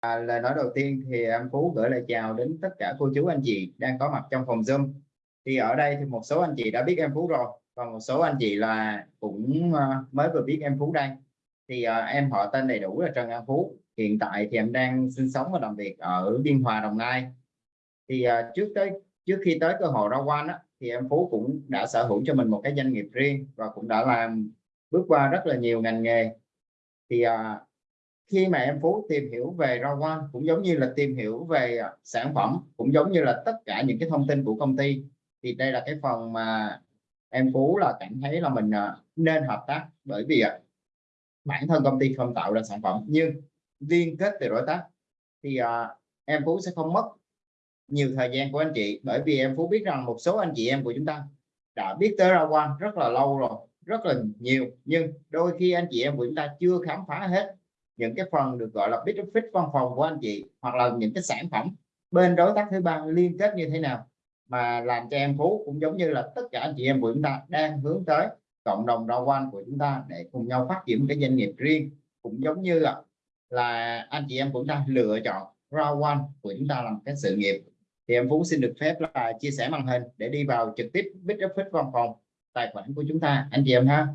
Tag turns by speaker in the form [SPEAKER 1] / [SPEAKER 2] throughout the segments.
[SPEAKER 1] À, lời nói đầu tiên thì em Phú gửi lời chào đến tất cả cô chú anh chị đang có mặt trong phòng Zoom. Thì ở đây thì một số anh chị đã biết em Phú rồi, còn một số anh chị là cũng ờ, mới vừa biết em Phú đây. Thì à, em họ tên đầy đủ là Trần An Phú. Hiện tại thì em đang sinh sống và làm việc ở Biên Hòa, Đồng Nai. Thì à, trước tới trước khi tới cơ hội ra quan á, thì em Phú cũng đã sở hữu cho mình một cái doanh nghiệp riêng và cũng đã làm bước qua rất là nhiều ngành nghề. Thì à, khi mà em Phú tìm hiểu về rau quan cũng giống như là tìm hiểu về à, sản phẩm, cũng giống như là tất cả những cái thông tin của công ty, thì đây là cái phần mà em Phú là cảm thấy là mình à, nên hợp tác. Bởi vì à, bản thân công ty không tạo ra sản phẩm, nhưng liên kết từ đối tác thì em Phú sẽ không mất nhiều thời gian của anh chị. Bởi vì em Phú biết rằng một số anh chị em của chúng ta đã biết tới rau quan rất là lâu rồi, rất là nhiều, nhưng đôi khi anh chị em của chúng ta chưa khám phá hết những cái phần được gọi là bit fit văn phòng của anh chị, hoặc là những cái sản phẩm bên đối tác thứ ba liên kết như thế nào mà làm cho em phú cũng giống như là tất cả anh chị em của chúng ta đang hướng tới cộng đồng rau quan của chúng ta để cùng nhau phát triển cái doanh nghiệp riêng, cũng giống như là là anh chị em của chúng ta lựa chọn rau quan của chúng ta làm cái sự nghiệp. Thì em Phú xin được phép là chia sẻ màn hình để đi vào trực tiếp bit fit văn phòng tài khoản của chúng ta. Anh chị em ha.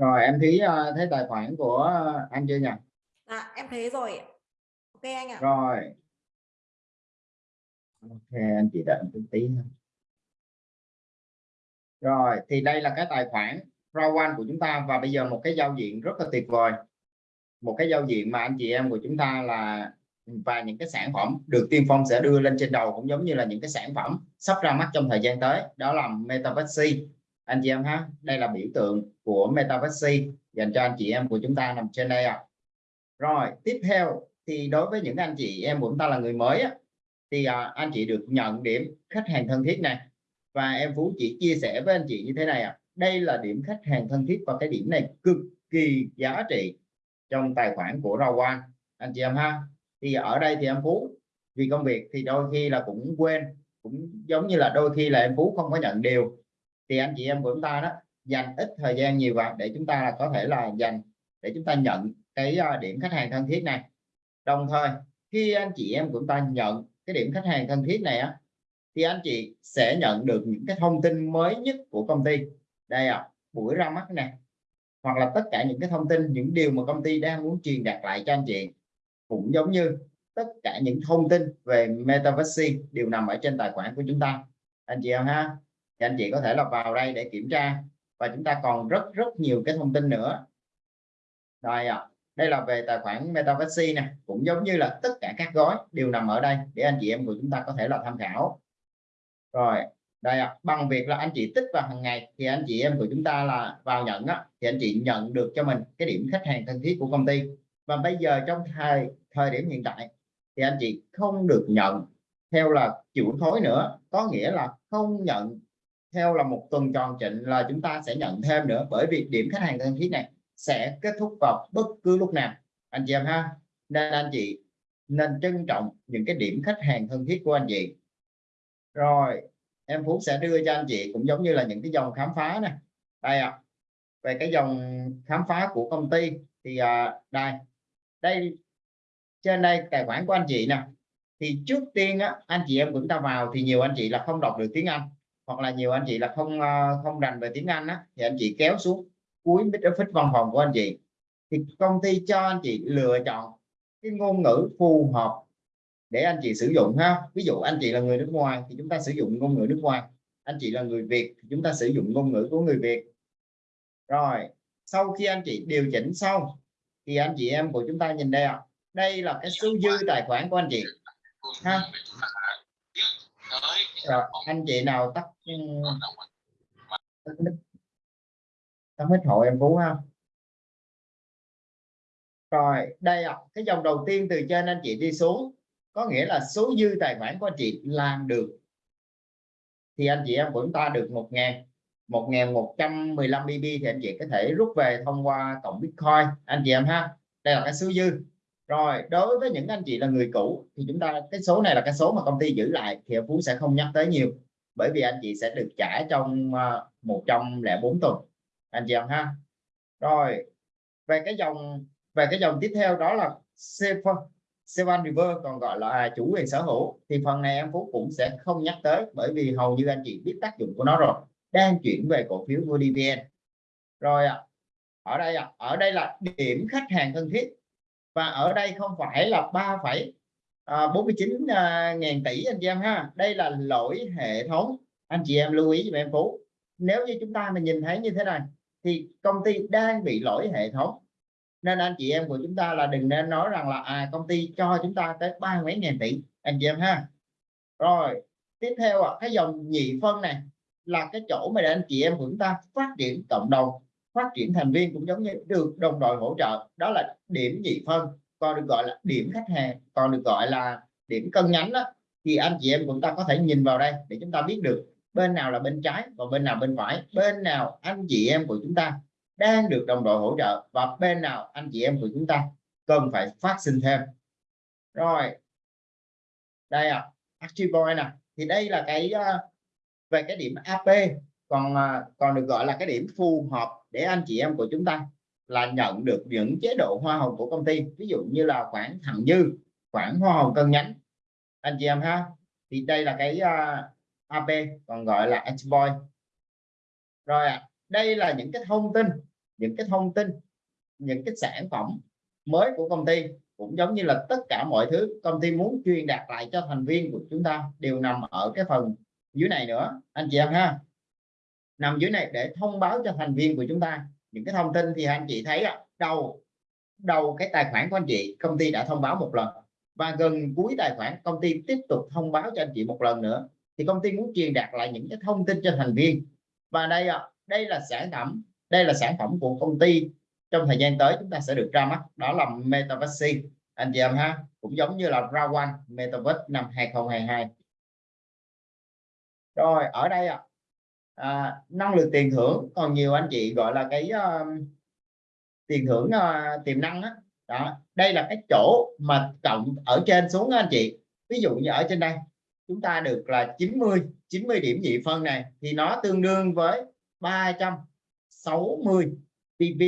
[SPEAKER 1] Rồi em thấy uh, thấy tài khoản của anh chưa nhỉ?
[SPEAKER 2] À, em thấy rồi ok anh ạ.
[SPEAKER 1] Rồi. Ok anh chị đợi một tí nữa rồi thì đây là cái tài khoản one của chúng ta và bây giờ một cái giao diện rất là tuyệt vời. Một cái giao diện mà anh chị em của chúng ta là và những cái sản phẩm được tiên phong sẽ đưa lên trên đầu cũng giống như là những cái sản phẩm sắp ra mắt trong thời gian tới đó là Metaverse anh chị em ha đây là biểu tượng của Metaverse dành cho anh chị em của chúng ta nằm trên đây ạ à. rồi tiếp theo thì đối với những anh chị em của chúng ta là người mới á, thì à, anh chị được nhận điểm khách hàng thân thiết này và em Phú chỉ chia sẻ với anh chị như thế này ạ à. đây là điểm khách hàng thân thiết và cái điểm này cực kỳ giá trị trong tài khoản của Rau Quan anh chị em ha thì ở đây thì em Phú vì công việc thì đôi khi là cũng quên cũng giống như là đôi khi là em Phú không có nhận điều thì anh chị em của chúng ta đó dành ít thời gian nhiều vào để chúng ta là có thể là dành để chúng ta nhận cái à, điểm khách hàng thân thiết này. Đồng thời khi anh chị em của chúng ta nhận cái điểm khách hàng thân thiết này á thì anh chị sẽ nhận được những cái thông tin mới nhất của công ty. Đây ạ à, buổi ra mắt này hoặc là tất cả những cái thông tin những điều mà công ty đang muốn truyền đạt lại cho anh chị. Cũng giống như tất cả những thông tin về metaverse đều nằm ở trên tài khoản của chúng ta. Anh chị em ha thì anh chị có thể là vào đây để kiểm tra. Và chúng ta còn rất rất nhiều cái thông tin nữa. Rồi ạ à, đây là về tài khoản Metaverse nè. Cũng giống như là tất cả các gói đều nằm ở đây để anh chị em của chúng ta có thể là tham khảo. Rồi đây à, bằng việc là anh chị tích vào hàng ngày thì anh chị em của chúng ta là vào nhận á thì anh chị nhận được cho mình cái điểm khách hàng thân thiết của công ty. Và bây giờ trong thời thời điểm hiện tại thì anh chị không được nhận theo là chịu thối nữa. Có nghĩa là không nhận theo là một tuần tròn trịnh là chúng ta sẽ nhận thêm nữa bởi vì điểm khách hàng thân thiết này sẽ kết thúc vào bất cứ lúc nào. Anh chị em ha? Nên anh chị nên trân trọng những cái điểm khách hàng thân thiết của anh chị. Rồi em Phú sẽ đưa cho anh chị cũng giống như là những cái dòng khám phá này. Đây ạ. À, về cái dòng khám phá của công ty thì à, đây. Đây trên đây tài khoản của anh chị nè. Thì trước tiên á, anh chị em chúng ta vào thì nhiều anh chị là không đọc được tiếng Anh hoặc là nhiều anh chị là không ờ, không rành về tiếng Anh á thì anh chị kéo xuống cuối mít office văn phòng của anh chị. Thì công ty cho anh chị lựa chọn cái ngôn ngữ phù hợp để anh chị sử dụng ha. Ví dụ anh chị là người nước ngoài thì chúng ta sử dụng ngôn ngữ nước ngoài. Anh chị là người Việt thì chúng ta sử dụng ngôn ngữ của người Việt. Rồi sau khi anh chị điều chỉnh xong thì anh chị em của chúng ta nhìn đây ạ. À, đây là cái số dư tài khoản của anh chị ha rồi, anh chị nào tắt ừ. tắt hết hội em phú ha. Rồi, đây ạ. Cái dòng đầu tiên từ trên anh chị đi xuống, có nghĩa là số dư tài khoản của anh chị làm được. Thì anh chị em của chúng ta được một ngàn một ngàn một trăm mười lăm BB thì anh chị có thể rút về thông qua cộng Bitcoin. Anh chị em ha. Đây là cái số dư rồi, đối với những anh chị là người cũ, thì chúng ta, cái số này là cái số mà công ty giữ lại thì Phú sẽ không nhắc tới nhiều. Bởi vì anh chị sẽ được trả trong ờ, 104 tuần. Anh chị em ha. Rồi, về cái dòng, về cái dòng tiếp theo đó là Sevan River còn gọi là chủ quyền sở hữu. Thì phần này em Phú cũng sẽ không nhắc tới bởi vì hầu như anh chị biết tác dụng của nó rồi. Đang chuyển về cổ phiếu của DVN rồi ạ, ở đây ạ, ở đây là điểm khách hàng thân thiết và ở đây không phải là 3,49 à, à, ngàn tỷ anh chị em ha. Đây là lỗi hệ thống. Anh chị em lưu ý cho em Phú. Nếu như chúng ta mà nhìn thấy như thế này thì công ty đang bị lỗi hệ thống. Nên anh chị em của chúng ta là đừng nên nói rằng là à công ty cho chúng ta tới ba mấy ngàn tỷ anh chị em ha. Rồi tiếp theo à, cái dòng nhị phân này là cái chỗ mà để anh chị em của chúng ta phát triển cộng đồng phát triển thành viên cũng giống như được đồng đội hỗ trợ. Đó là điểm nhị phân, còn được gọi là điểm khách hàng, còn được gọi là điểm cân nhánh đó. Thì anh chị em của chúng ta có thể nhìn vào đây để chúng ta biết được bên nào là bên trái và bên nào bên phải. Bên nào anh chị em của chúng ta đang được đồng đội hỗ trợ và bên nào anh chị em của chúng ta cần phải phát sinh thêm. Rồi, đây à Active nè. Thì đây là cái ờ, về cái điểm AP còn à, còn được gọi là cái điểm phù hợp để anh chị em của chúng ta là nhận được những chế độ hoa hồng của công ty. Ví dụ như là khoản thặng dư khoản hoa hồng cân nhánh. Anh chị em ha. Thì đây là cái à, uh, AP còn gọi là exploit rồi à, đây là những cái thông tin những cái thông tin những cái sản phẩm mới của công ty cũng giống như là tất cả mọi thứ công ty muốn truyền đạt lại cho thành viên của chúng ta đều nằm ở cái phần dưới này nữa. Anh chị em ha nằm dưới này để thông báo cho thành viên của chúng ta. Những cái thông tin thì anh chị thấy ạ đầu đầu cái tài khoản của anh chị công ty đã thông báo một lần. Và gần cuối tài khoản công ty tiếp tục thông báo cho anh chị một lần nữa. Thì công ty muốn truyền đạt lại những cái thông tin cho thành viên. Và đây ạ đây là sản phẩm đây là sản phẩm của công ty. Trong thời gian tới chúng ta sẽ được ra mắt. Đó là Metaverse. Anh chị em ha cũng giống như là Rawan Metaverse năm 2022 rồi ở đây ạ à, À, năng lực tiền thưởng còn nhiều anh chị gọi là cái uh, tiền thưởng uh, tiềm năng đó. đó đây là cái chỗ mà cộng ở trên xuống anh chị. Ví dụ như ở trên đây chúng ta được là 90 90 điểm nhị phân này thì nó tương đương với 360 PV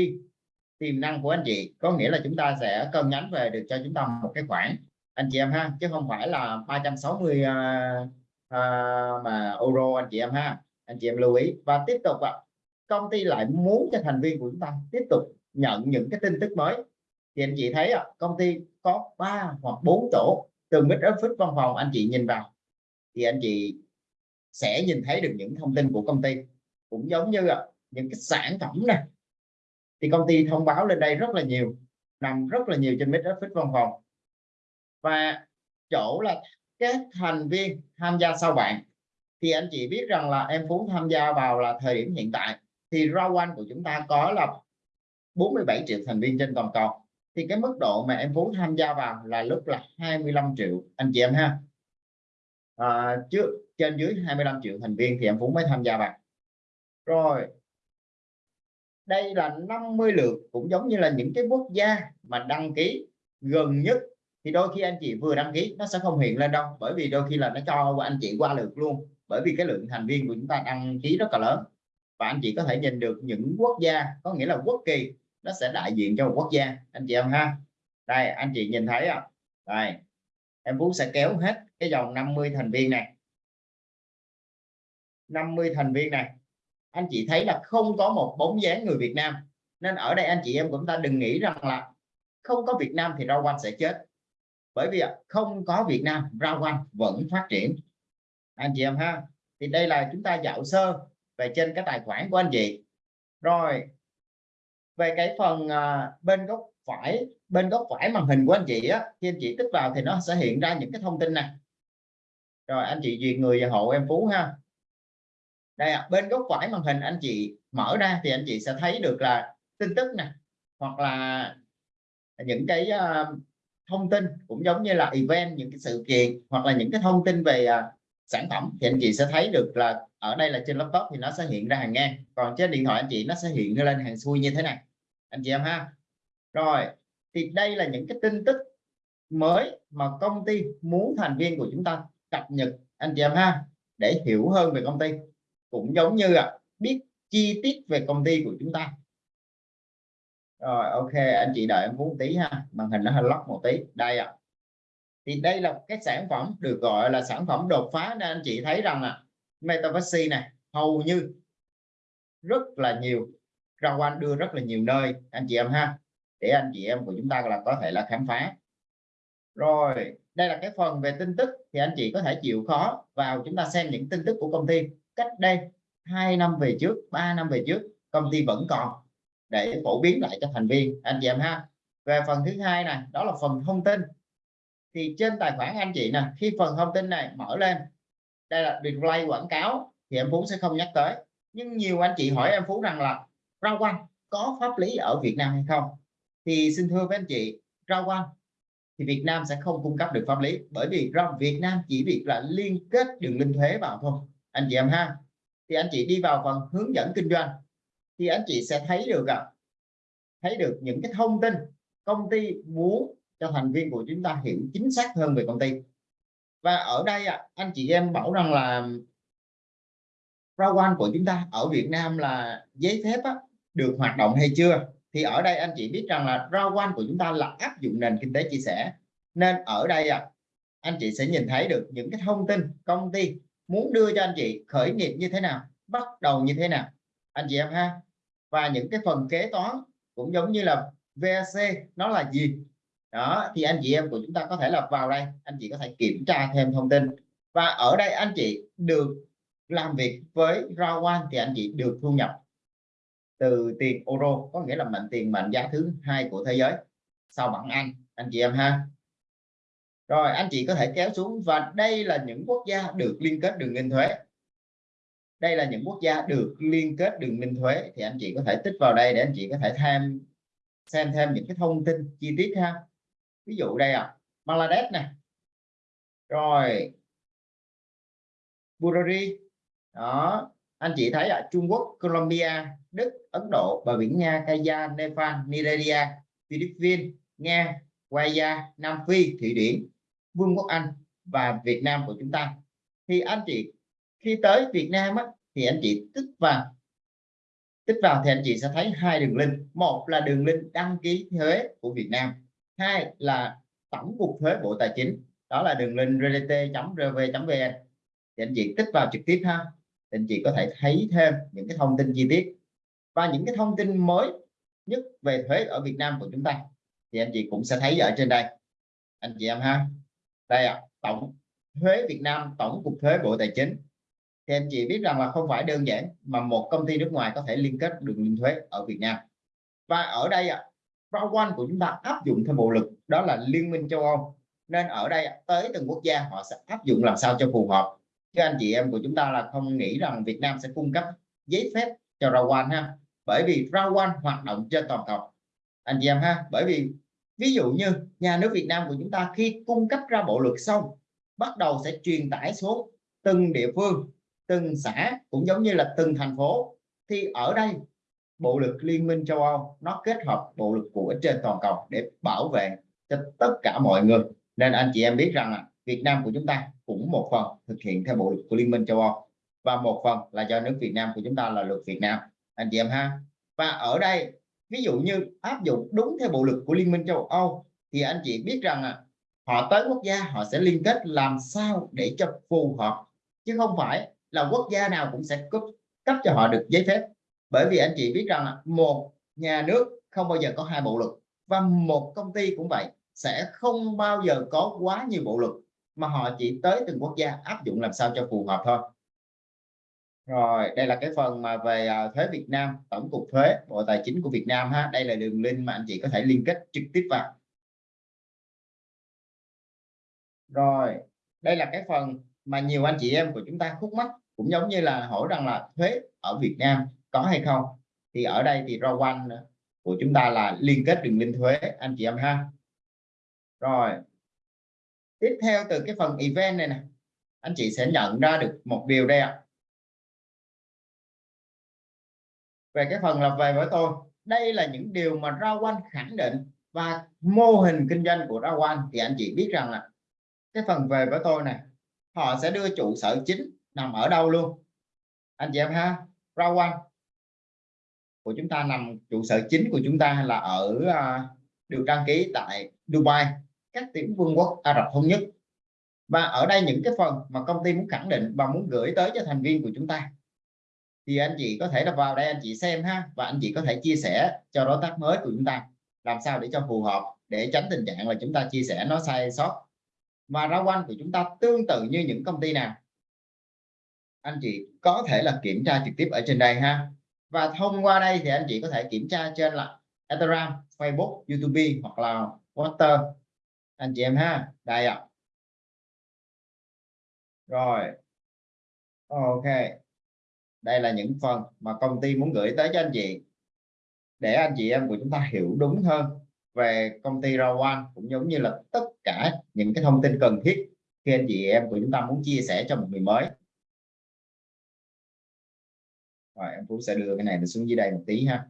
[SPEAKER 1] tiềm năng của anh chị. Có nghĩa là chúng ta sẽ cân nhánh về được cho chúng ta một cái khoản anh chị em ha chứ không phải là 360 uh, uh, mà euro anh chị em ha anh chị em lưu ý. Và tiếp tục ạ. Công ty lại muốn cho thành viên của chúng ta tiếp tục nhận những cái tin tức mới. Thì anh chị thấy ạ, công ty có 3 hoặc 4 tổ từ mid office văn phòng anh chị nhìn vào, thì anh chị sẽ nhìn thấy được những thông tin của công ty. Cũng giống như ạ, những cái sản phẩm này thì công ty thông báo lên đây rất là nhiều, nằm rất là nhiều trên mid office văn phòng. Và chỗ là các thành viên tham gia sau bạn thì anh chị biết rằng là em Phú tham gia vào là thời điểm hiện tại. Thì Rawan của chúng ta có là 47 triệu thành viên trên toàn cầu. Thì cái mức độ mà em Phú tham gia vào là lúc là 25 triệu anh chị em ha. À, trước trên dưới 25 triệu thành viên thì em Phú mới tham gia vào. Rồi đây là 50 lượt cũng giống như là những cái quốc gia mà đăng ký gần nhất. Thì đôi khi anh chị vừa đăng ký nó sẽ không hiện lên đâu bởi vì đôi khi là nó cho anh chị qua lượt luôn bởi vì cái lượng thành viên của chúng ta đăng ký rất là lớn. Và anh chị có thể nhìn được những quốc gia, có nghĩa là quốc kỳ, nó sẽ đại diện cho một quốc gia. Anh chị em ha? Đây, anh chị nhìn thấy không đây, em Phú sẽ kéo hết cái dòng 50 thành viên này. 50 thành viên này. Anh chị thấy là không có một bóng dáng người Việt Nam. Nên ở đây anh chị em của chúng ta đừng nghĩ rằng là không có Việt Nam thì rau quanh sẽ chết. Bởi vì không có Việt Nam, rau quanh vẫn phát triển anh chị em ha. Thì đây là chúng ta dạo sơ về trên cái tài khoản của anh chị. Rồi về cái phần uh, bên góc phải bên góc phải màn hình của anh chị á khi anh chị tích vào thì nó sẽ hiện ra những cái thông tin này rồi anh chị duyệt người và hộ em phú ha. Đây à, bên góc phải màn hình anh chị mở ra thì anh chị sẽ thấy được là tin tức nè hoặc là những cái uh, thông tin cũng giống như là event những cái sự kiện hoặc là những cái thông tin về uh, sản phẩm thì anh chị sẽ thấy được là ở đây là trên laptop thì nó sẽ hiện ra hàng ngang. Còn trên điện thoại anh chị nó sẽ hiện lên hàng xuôi như thế này. Anh chị em ha. Rồi, thì đây là những cái tin tức mới mà công ty muốn thành viên của chúng ta cập nhật, anh chị em ha, để hiểu hơn về công ty. Cũng giống như là biết chi tiết về công ty của chúng ta. Rồi, ok, anh chị đợi em phút tí ha, màn hình nó hơi lóc một tí. Đây ạ thì đây là cái sản phẩm được gọi là sản phẩm đột phá nên anh chị thấy rằng là Metaverse này hầu như rất là nhiều ra anh đưa rất là nhiều nơi, anh chị em ha. Để anh chị em của chúng ta là có thể là khám phá. Rồi, đây là cái phần về tin tức thì anh chị có thể chịu khó vào chúng ta xem những tin tức của công ty. Cách đây hai năm về trước 3 năm về trước, công ty vẫn còn để phổ biến lại cho thành viên, anh chị em ha. Về phần thứ hai này, đó là phần thông tin thì trên tài khoản anh chị nè khi phần thông tin này mở lên đây là display quảng cáo thì em Phú sẽ không nhắc tới. Nhưng nhiều anh chị hỏi em Phú rằng là rau quanh có pháp lý ở Việt Nam hay không? Thì xin thưa với anh chị rau quanh thì Việt Nam sẽ không cung cấp được pháp lý bởi vì rau Việt Nam chỉ việc là liên kết đường link thuế vào thôi. Anh chị em ha? Thì anh chị đi vào phần hướng dẫn kinh doanh thì anh chị sẽ thấy được à, thấy được những cái thông tin công ty muốn cho thành viên của chúng ta hiểu chính xác hơn về công ty. Và ở đây à, anh chị em bảo rằng là rau quan của chúng ta ở Việt Nam là giấy phép á, được hoạt động hay chưa? Thì ở đây anh chị biết rằng là rau quan của chúng ta là áp dụng nền kinh tế chia sẻ. Nên ở đây à, anh chị sẽ nhìn thấy được những cái thông tin công ty muốn đưa cho anh chị khởi nghiệp như thế nào bắt đầu như thế nào. Anh chị em ha. Và những cái phần kế toán cũng giống như là VAC nó là gì? Đó, thì anh chị em của chúng ta có thể là vào đây. Anh chị có thể kiểm tra thêm thông tin. Và ở đây anh chị được làm việc với Rawan thì anh chị được thu nhập từ tiền euro, có nghĩa là mệnh tiền mệnh giá thứ hai của thế giới sau bảng Anh anh chị em ha. Rồi, anh chị có thể kéo xuống và đây là những quốc gia được liên kết đường linh thuế. Đây là những quốc gia được liên kết đường linh thuế thì anh chị có thể tích vào đây để anh chị có thể thêm, xem thêm những cái thông tin chi tiết ha ví dụ đây à Bangladesh này rồi. Bulgaria đó. Anh chị thấy ở Trung Quốc Colombia Đức Ấn Độ bờ biển Nga Kaya Nepal Nigeria Philippines Nga Guaya Nam Phi Thụy Điển Vương quốc Anh và Việt Nam của chúng ta. Thì anh chị khi tới Việt Nam á, thì anh chị tích vào tích vào thì anh chị sẽ thấy hai đường link. Một là đường link đăng ký thuế của Việt Nam hai là tổng cục thuế bộ tài chính. Đó là đường link rdt.rv.vn thì anh chị tích vào trực tiếp ha. Thì anh chị có thể thấy thêm những cái thông tin chi tiết. Và những cái thông tin mới nhất về thuế ở Việt Nam của chúng ta thì anh chị cũng sẽ thấy ở trên đây. Anh chị em ha. Đây ạ à, tổng thuế Việt Nam tổng cục thuế bộ tài chính. Thì anh chị biết rằng là không phải đơn giản mà một công ty nước ngoài có thể liên kết đường liên thuế ở Việt Nam. Và ở đây ạ à, One của chúng ta áp dụng theo bộ lực, đó là Liên minh châu Âu. Nên ở đây, tới từng quốc gia họ sẽ áp dụng làm sao cho phù hợp. Chứ anh chị em của chúng ta là không nghĩ rằng Việt Nam sẽ cung cấp giấy phép cho Rawan ha. Bởi vì Rawan hoạt động trên toàn cầu. Anh chị em ha, bởi vì ví dụ như nhà nước Việt Nam của chúng ta khi cung cấp ra bộ luật xong, bắt đầu sẽ truyền tải xuống từng địa phương, từng xã, cũng giống như là từng thành phố, thì ở đây bộ luật liên minh châu Âu nó kết hợp bộ luật của trên toàn cầu để bảo vệ cho tất cả mọi người. Nên anh chị em biết rằng là Việt Nam của chúng ta cũng một phần thực hiện theo bộ luật của liên minh châu Âu và một phần là do nước Việt Nam của chúng ta là luật Việt Nam. Anh chị em ha. Và ở đây ví dụ như áp dụng đúng theo bộ luật của liên minh châu Âu thì anh chị biết rằng là họ tới quốc gia họ sẽ liên kết làm sao để cho phù hợp chứ không phải là quốc gia nào cũng sẽ cấp, cấp cho họ được giấy phép bởi vì anh chị biết rằng là một nhà nước không bao giờ có hai bộ luật. Và một công ty cũng vậy, sẽ không bao giờ có quá nhiều bộ luật mà họ chỉ tới từng quốc gia áp dụng làm sao cho phù hợp thôi. Rồi, đây là cái phần mà về à, thuế Việt Nam, tổng cục thuế, bộ tài chính của Việt Nam ha. Đây là đường link mà anh chị có thể liên kết trực tiếp vào. Rồi, đây là cái phần mà nhiều anh chị em của chúng ta khúc mắc, cũng giống như là hỏi rằng là thuế ở Việt Nam có hay không? Thì ở đây thì Rawan của chúng ta là liên kết đường link thuế, anh chị em ha. Rồi. Tiếp theo từ cái phần event này nè. Anh chị sẽ nhận ra được một điều đây ạ. Về cái phần là về với tôi, đây là những điều mà Rawan khẳng định và mô hình kinh doanh của Rawan thì anh chị biết rằng là cái phần về với tôi này họ sẽ đưa trụ sở chính nằm ở đâu luôn? Anh chị em ha Rawan của chúng ta nằm trụ sở chính của chúng ta là ở à, được đăng ký tại Dubai, các tiểu vương quốc Ả Rập thống nhất. Và ở đây những cái phần mà công ty muốn khẳng định và muốn gửi tới cho thành viên của chúng ta, thì anh chị có thể là vào đây anh chị xem ha, và anh chị có thể chia sẻ cho đối tác mới của chúng ta làm sao để cho phù hợp, để tránh tình trạng là chúng ta chia sẻ nó sai sót. Và rau quanh của chúng ta tương tự như những công ty nào? Anh chị có thể là kiểm tra trực tiếp ở trên đây ha và thông qua đây thì anh chị có thể kiểm tra trên là Instagram, Facebook, YouTube hoặc là Water anh chị em ha đây ạ. Rồi. Ok. Đây là những phần mà công ty muốn gửi tới cho anh chị. Để anh chị em của chúng ta hiểu đúng hơn về công ty Rawan cũng giống như là tất cả những cái thông tin cần thiết khi anh chị em của chúng ta muốn chia sẻ cho một người mới rồi, em Phú sẽ đưa cái này xuống dưới đây một tí ha.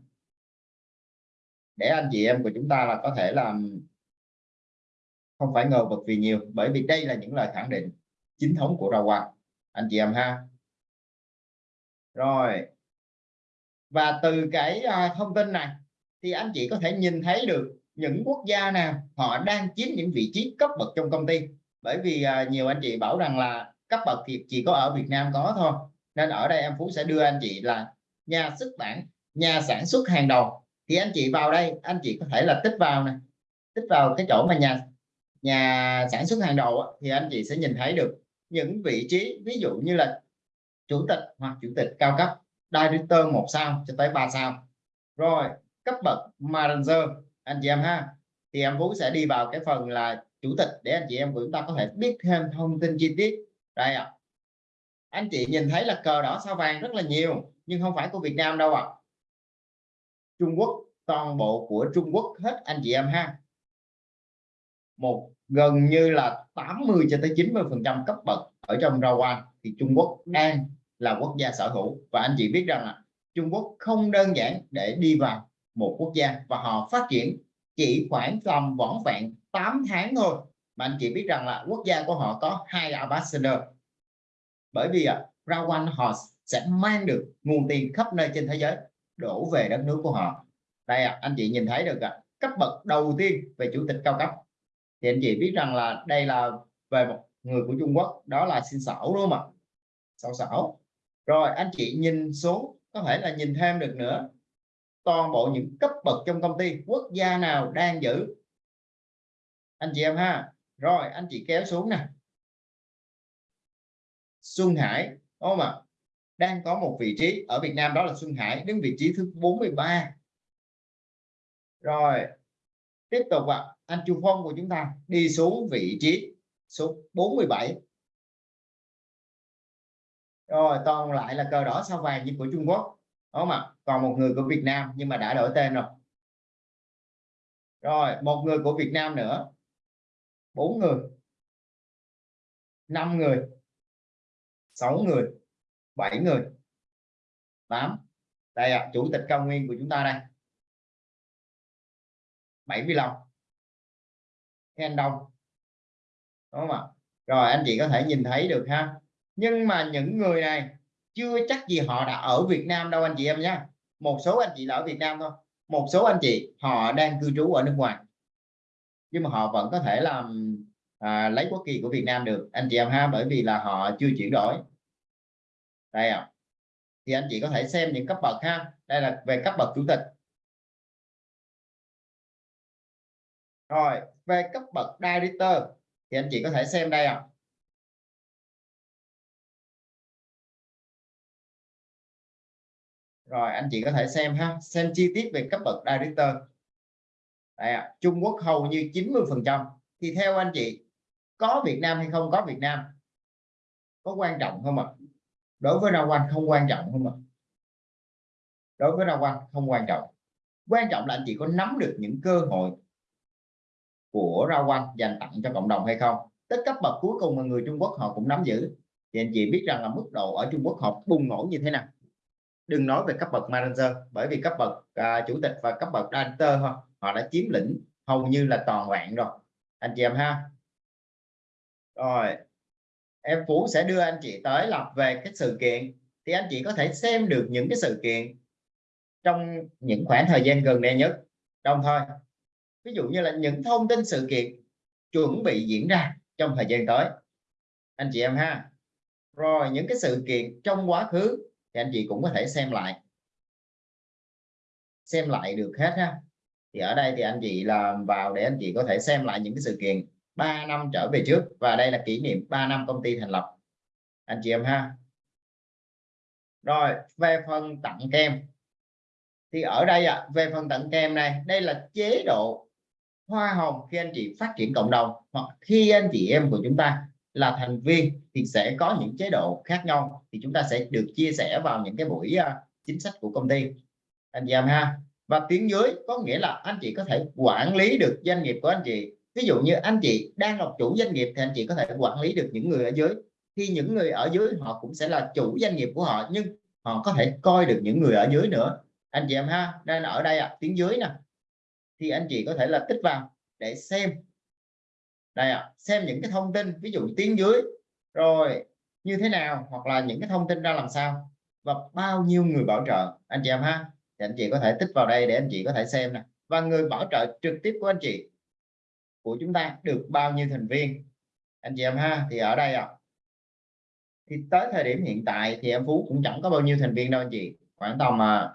[SPEAKER 1] Để anh chị em của chúng ta là có thể làm, không phải ngờ vực vì nhiều, bởi vì đây là những lời khẳng định chính thống của Rawan anh chị em ha. Rồi, và từ cái à, thông tin này thì anh chị có thể nhìn thấy được những quốc gia nào họ đang chiếm những vị trí cấp bậc trong công ty. Bởi vì à, nhiều anh chị bảo rằng là cấp bậc thì chỉ có ở Việt Nam có thôi nên ở đây em Phú sẽ đưa anh chị là nhà xuất bản, nhà sản xuất hàng đầu. Thì anh chị vào đây, anh chị có thể là tích vào này tích vào cái chỗ mà nhà nhà sản xuất hàng đầu thì anh chị sẽ nhìn thấy được những vị trí, ví dụ như là chủ tịch hoặc chủ tịch cao cấp, director một sao cho tới ba sao. Rồi, cấp bậc manager, anh chị em ha. Thì em Phú sẽ đi vào cái phần là chủ tịch để anh chị em chúng ta có thể biết thêm thông tin chi tiết. Đây ạ. à anh chị nhìn thấy là cờ đỏ sao vàng rất là nhiều, nhưng không phải của Việt Nam đâu ạ. À. Trung Quốc, toàn bộ của Trung Quốc hết, anh chị em ha. Một, gần như là 80 cho tới 90 phần trăm cấp bậc ở trong Rawan thì Trung Quốc đang là quốc gia sở hữu. Và anh chị biết rằng là Trung Quốc không đơn giản để đi vào một quốc gia và họ phát triển chỉ khoảng tầm vỏn vẹn 8 tháng thôi. Mà anh chị biết rằng là quốc gia của họ có hai ambassador bởi vì à, Rawan họ sẽ mang được nguồn tiền khắp nơi trên thế giới đổ về đất nước của họ. Đây à, anh chị nhìn thấy được à, cấp bậc đầu tiên về chủ tịch cao cấp. Thì anh chị biết rằng là đây là về một người của Trung Quốc đó là xin sẩu đúng không ạ? Xảo sẩu rồi anh chị nhìn xuống có thể là nhìn thêm được nữa. Toàn bộ những cấp bậc trong công ty quốc gia nào đang giữ? Anh chị em ha. Rồi anh chị kéo xuống nè. Xuân Hải, đúng không ạ? Đang có một vị trí ở Việt Nam, đó là Xuân Hải, đứng vị trí thứ 43 rồi, tiếp tục ạ. Anh Chu Phong của chúng ta đi xuống vị trí số 47 rồi, còn lại là cờ đỏ sao vàng như của Trung Quốc, đúng không ạ? Còn một người của Việt Nam nhưng mà đã đổi tên rồi. Rồi, một người của Việt Nam nữa. Bốn người. Năm người sáu người, bảy người. Tám. Đây ạ, chủ tịch cao nguyên của chúng ta đây. 75 khen đông. Đúng không ạ? Rồi, anh chị có thể nhìn thấy được ha. Nhưng mà những người này, chưa chắc gì họ đã ở Việt Nam đâu anh chị em nhé một số anh chị là ở Việt Nam thôi. Một số anh chị, họ đang cư trú ở nước ngoài. Nhưng mà họ vẫn có thể làm à, lấy quốc kỳ của Việt Nam được. Anh chị em ha bởi vì là họ chưa chuyển đổi. Đây ạ. À. thì anh chị có thể xem những cấp bậc ha. Đây là về cấp bậc chủ tịch. Rồi về cấp bậc director. Thì anh chị có thể xem đây ạ. À. rồi anh chị có thể xem ha. Xem chi tiết về cấp bậc director. Đây à, Trung Quốc hầu như 90 phần trăm. Thì theo anh chị có Việt Nam hay không? Có Việt Nam. Có quan trọng không ạ? À? đối với Rao Quang không quan trọng không ạ? À? đối với Rao Quang không quan trọng. Quan trọng là anh chị có nắm được những cơ hội của Rao Quang dành tặng cho cộng đồng hay không? Tất cấp bậc cuối cùng mà người Trung Quốc họ cũng nắm giữ. Thì anh chị biết rằng là mức độ ở Trung Quốc họ bùng nổ như thế nào? Đừng nói về cấp bậc manager bởi vì cấp bậc à, chủ tịch và cấp bậc director họ, họ đã chiếm lĩnh hầu như là toàn vẹn rồi. Anh chị em ha? Rồi. Em Phú sẽ đưa anh chị tới là về cái sự kiện thì anh chị có thể xem được những cái sự kiện trong những khoảng thời gian gần đây nhất. Đồng thời, ví dụ như là những thông tin sự kiện chuẩn bị diễn ra trong thời gian tới. Anh chị em ha. Rồi, những cái sự kiện trong quá khứ thì anh chị cũng có thể xem lại. Xem lại được hết ha. Thì ở đây thì anh chị làm vào để anh chị có thể xem lại những cái sự kiện. 3 năm trở về trước. Và đây là kỷ niệm 3 năm công ty thành lập. Anh chị em ha. Rồi về phần tặng kem. Thì ở đây ạ à, về phần tặng kem này đây là chế độ hoa hồng khi anh chị phát triển cộng đồng hoặc khi anh chị em của chúng ta là thành viên thì sẽ có những chế độ khác nhau. Thì chúng ta sẽ được chia sẻ vào những cái buổi uh, chính sách của công ty. Anh chị em ha. Và tuyến dưới có nghĩa là anh chị có thể quản lý được doanh nghiệp của anh chị ví dụ như anh chị đang là chủ doanh nghiệp thì anh chị có thể quản lý được những người ở dưới. Thì những người ở dưới họ cũng sẽ là chủ doanh nghiệp của họ nhưng họ có thể coi được những người ở dưới nữa. Anh chị em ha nên ở đây à, tiếng dưới nè. Thì anh chị có thể là tích vào để xem. Đây ạ à, xem những cái thông tin ví dụ tiếng dưới. Rồi như thế nào hoặc là những cái thông tin ra làm sao và bao nhiêu người bảo trợ. Anh chị em ha thì anh chị có thể tích vào đây để anh chị có thể xem nè. Và người bảo trợ trực tiếp của anh chị của chúng ta được bao nhiêu thành viên? Anh chị em ha thì ở đây ạ. À, thì tới thời điểm hiện tại thì em Phú cũng chẳng có bao nhiêu thành viên đâu anh chị khoảng tầm mà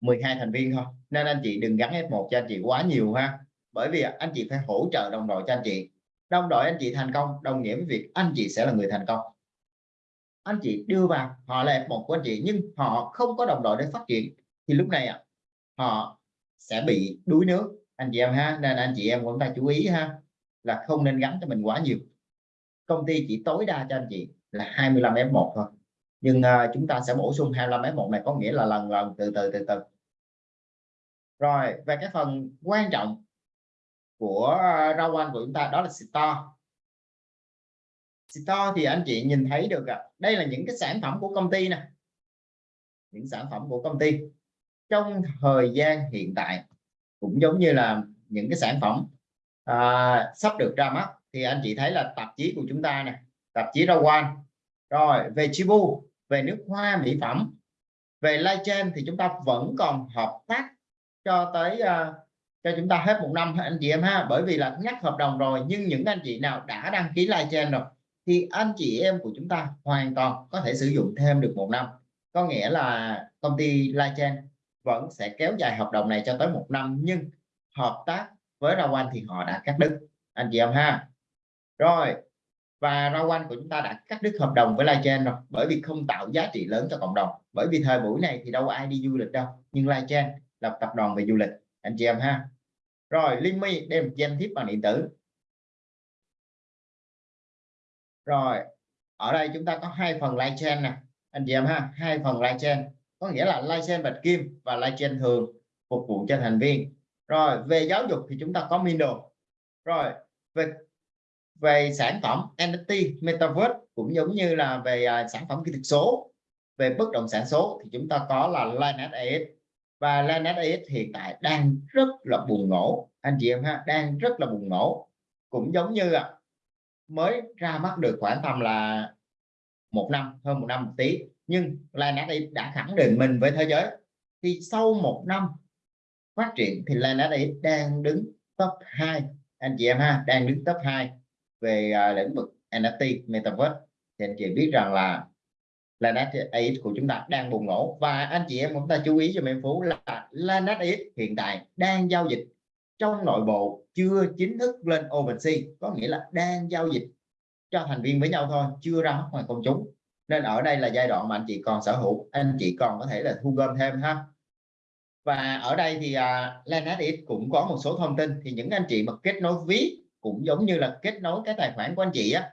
[SPEAKER 1] 12 thành viên thôi. Nên anh chị đừng gắn F1 cho anh chị quá nhiều ha. Bởi vì anh chị phải hỗ trợ đồng đội cho anh chị. Đồng đội anh chị thành công đồng nghĩa với việc anh chị sẽ là người thành công. Anh chị đưa vào họ là F1 của anh chị nhưng họ không có đồng đội để phát triển. Thì lúc này à, họ sẽ bị đuối nước anh chị em ha nên anh chị em cũng ta chú ý ha là không nên gắn cho mình quá nhiều. Công ty chỉ tối đa cho anh chị là 25 F1 thôi. Nhưng uh, chúng ta sẽ bổ sung 25 F1 này có nghĩa là lần lần từ từ từ từ. Rồi về cái phần quan trọng của à, rau anh của chúng ta đó là store. Store thì anh chị nhìn thấy được à, đây là những cái sản phẩm của công ty nè. Những sản phẩm của công ty. Trong thời gian hiện tại cũng giống như là những cái sản phẩm à, sắp được ra mắt. Thì anh chị thấy là tạp chí của chúng ta nè tạp chí rau quan rồi về chibu về nước hoa mỹ phẩm về live trên thì chúng ta vẫn còn hợp tác cho tới uh, cho chúng ta hết một năm anh chị em ha. Bởi vì là nhắc hợp đồng rồi nhưng những anh chị nào đã đăng ký live trên rồi thì anh chị em của chúng ta hoàn toàn có thể sử dụng thêm được một năm. Có nghĩa là công ty live trên vẫn sẽ kéo dài hợp đồng này cho tới một năm, nhưng hợp tác với Rao Anh thì họ đã cắt đứt. Anh chị em ha. Rồi, và Rao Anh của chúng ta đã cắt đứt hợp đồng với Lightchain rồi, bởi vì không tạo giá trị lớn cho cộng đồng. Bởi vì thời buổi này thì đâu ai đi du lịch đâu, nhưng Lightchain là tập đoàn về du lịch, anh chị em ha. Rồi Limi đem danh thiếp bằng điện tử. Rồi, ở đây chúng ta có hai phần Lightchain nè, anh chị em ha, hai phần Lightchain có nghĩa là live bạch kim và live thường phục vụ cho thành viên. Rồi về giáo dục thì chúng ta có Mindle rồi về về sản phẩm NFT Metaverse cũng giống như là về uh, sản phẩm kỹ thuật số. Về bất động sản số thì chúng ta có là Lineage AX và Lineage AX hiện tại đang rất là bùng nổ. Anh chị em ha đang rất là bùng nổ. Cũng giống như à, mới ra mắt được khoảng tầm là một năm hơn một năm một tí nhưng Lineage đã khẳng định mình với thế giới. Thì sau một năm phát triển thì Lineage đang đứng top 2 anh chị em ha đang đứng top 2 về uh, lĩnh vực NFT Metaverse. Thì anh chị biết rằng là Lanet AX của chúng ta đang bùng nổ. Và anh chị em chúng ta chú ý cho em Phú là Lanet AX hiện tại đang giao dịch trong nội bộ chưa chính thức lên OpenSea có nghĩa là đang giao dịch cho thành viên với nhau thôi chưa ra mắt ngoài công chúng nên ở đây là giai đoạn mà anh chị còn sở hữu anh chị còn có thể là thu gom thêm ha. Và ở đây thì à, uh, Lanet cũng có một số thông tin. Thì những anh chị mà kết nối ví cũng giống như là kết nối cái tài khoản của anh chị á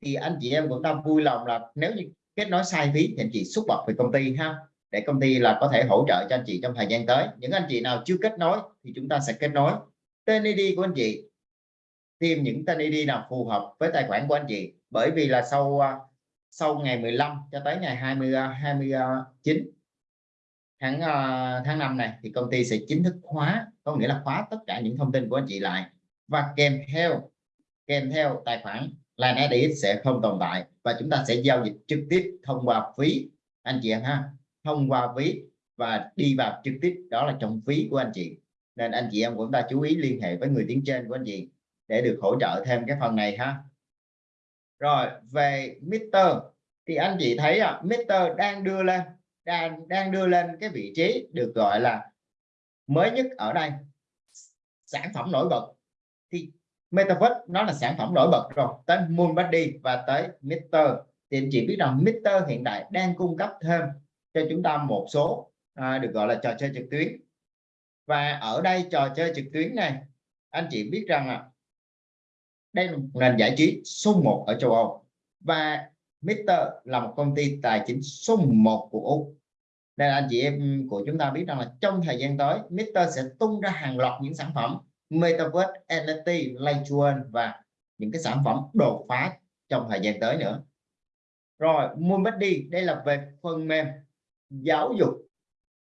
[SPEAKER 1] thì anh chị em cũng ta vui lòng là nếu như kết nối sai phí thì anh chị xuất bật về công ty ha để công ty là có thể hỗ trợ cho anh chị trong thời gian tới. Những anh chị nào chưa kết nối thì chúng ta sẽ kết nối. Tên ID của anh chị tìm những tên ID nào phù hợp với tài khoản của anh chị. Bởi vì là sau à, sau ngày 15 cho tới ngày 20 29 tháng ờ, tháng 5 này thì công ty sẽ chính thức khóa, có nghĩa là khóa tất cả những thông tin của anh chị lại và kèm theo kèm theo tài khoản line edit sẽ không tồn tại và chúng ta sẽ giao dịch trực tiếp thông qua phí. Anh chị em ha, thông qua phí và đi vào trực tiếp, đó là trong phí của anh chị. Nên anh chị em cũng ta chú ý liên hệ với người tiếng trên của anh chị để được hỗ trợ thêm cái phần này ha rồi về Mr thì anh chị thấy à, Mr đang đưa lên đang đang đưa lên cái vị trí được gọi là mới nhất ở đây. Sản phẩm nổi bật. Thì Metaverse nó là sản phẩm nổi bật rồi tới Moonbody và tới Mr thì anh chị biết rằng Mr hiện tại đang cung cấp thêm cho chúng ta một số à, được gọi là trò chơi trực tuyến. Và ở đây trò chơi trực tuyến này anh chị biết rằng là đây là một nền giải trí số 1 ở châu Âu. Và Mister là một công ty tài chính số 1 của Úc. Nên anh chị em của chúng ta biết rằng là trong thời gian tới Mister sẽ tung ra hàng loạt những sản phẩm Metaverse, NFT, Layer và những cái sản phẩm đột phá trong thời gian tới nữa. Rồi MoonBuddy đây là về phần mềm giáo dục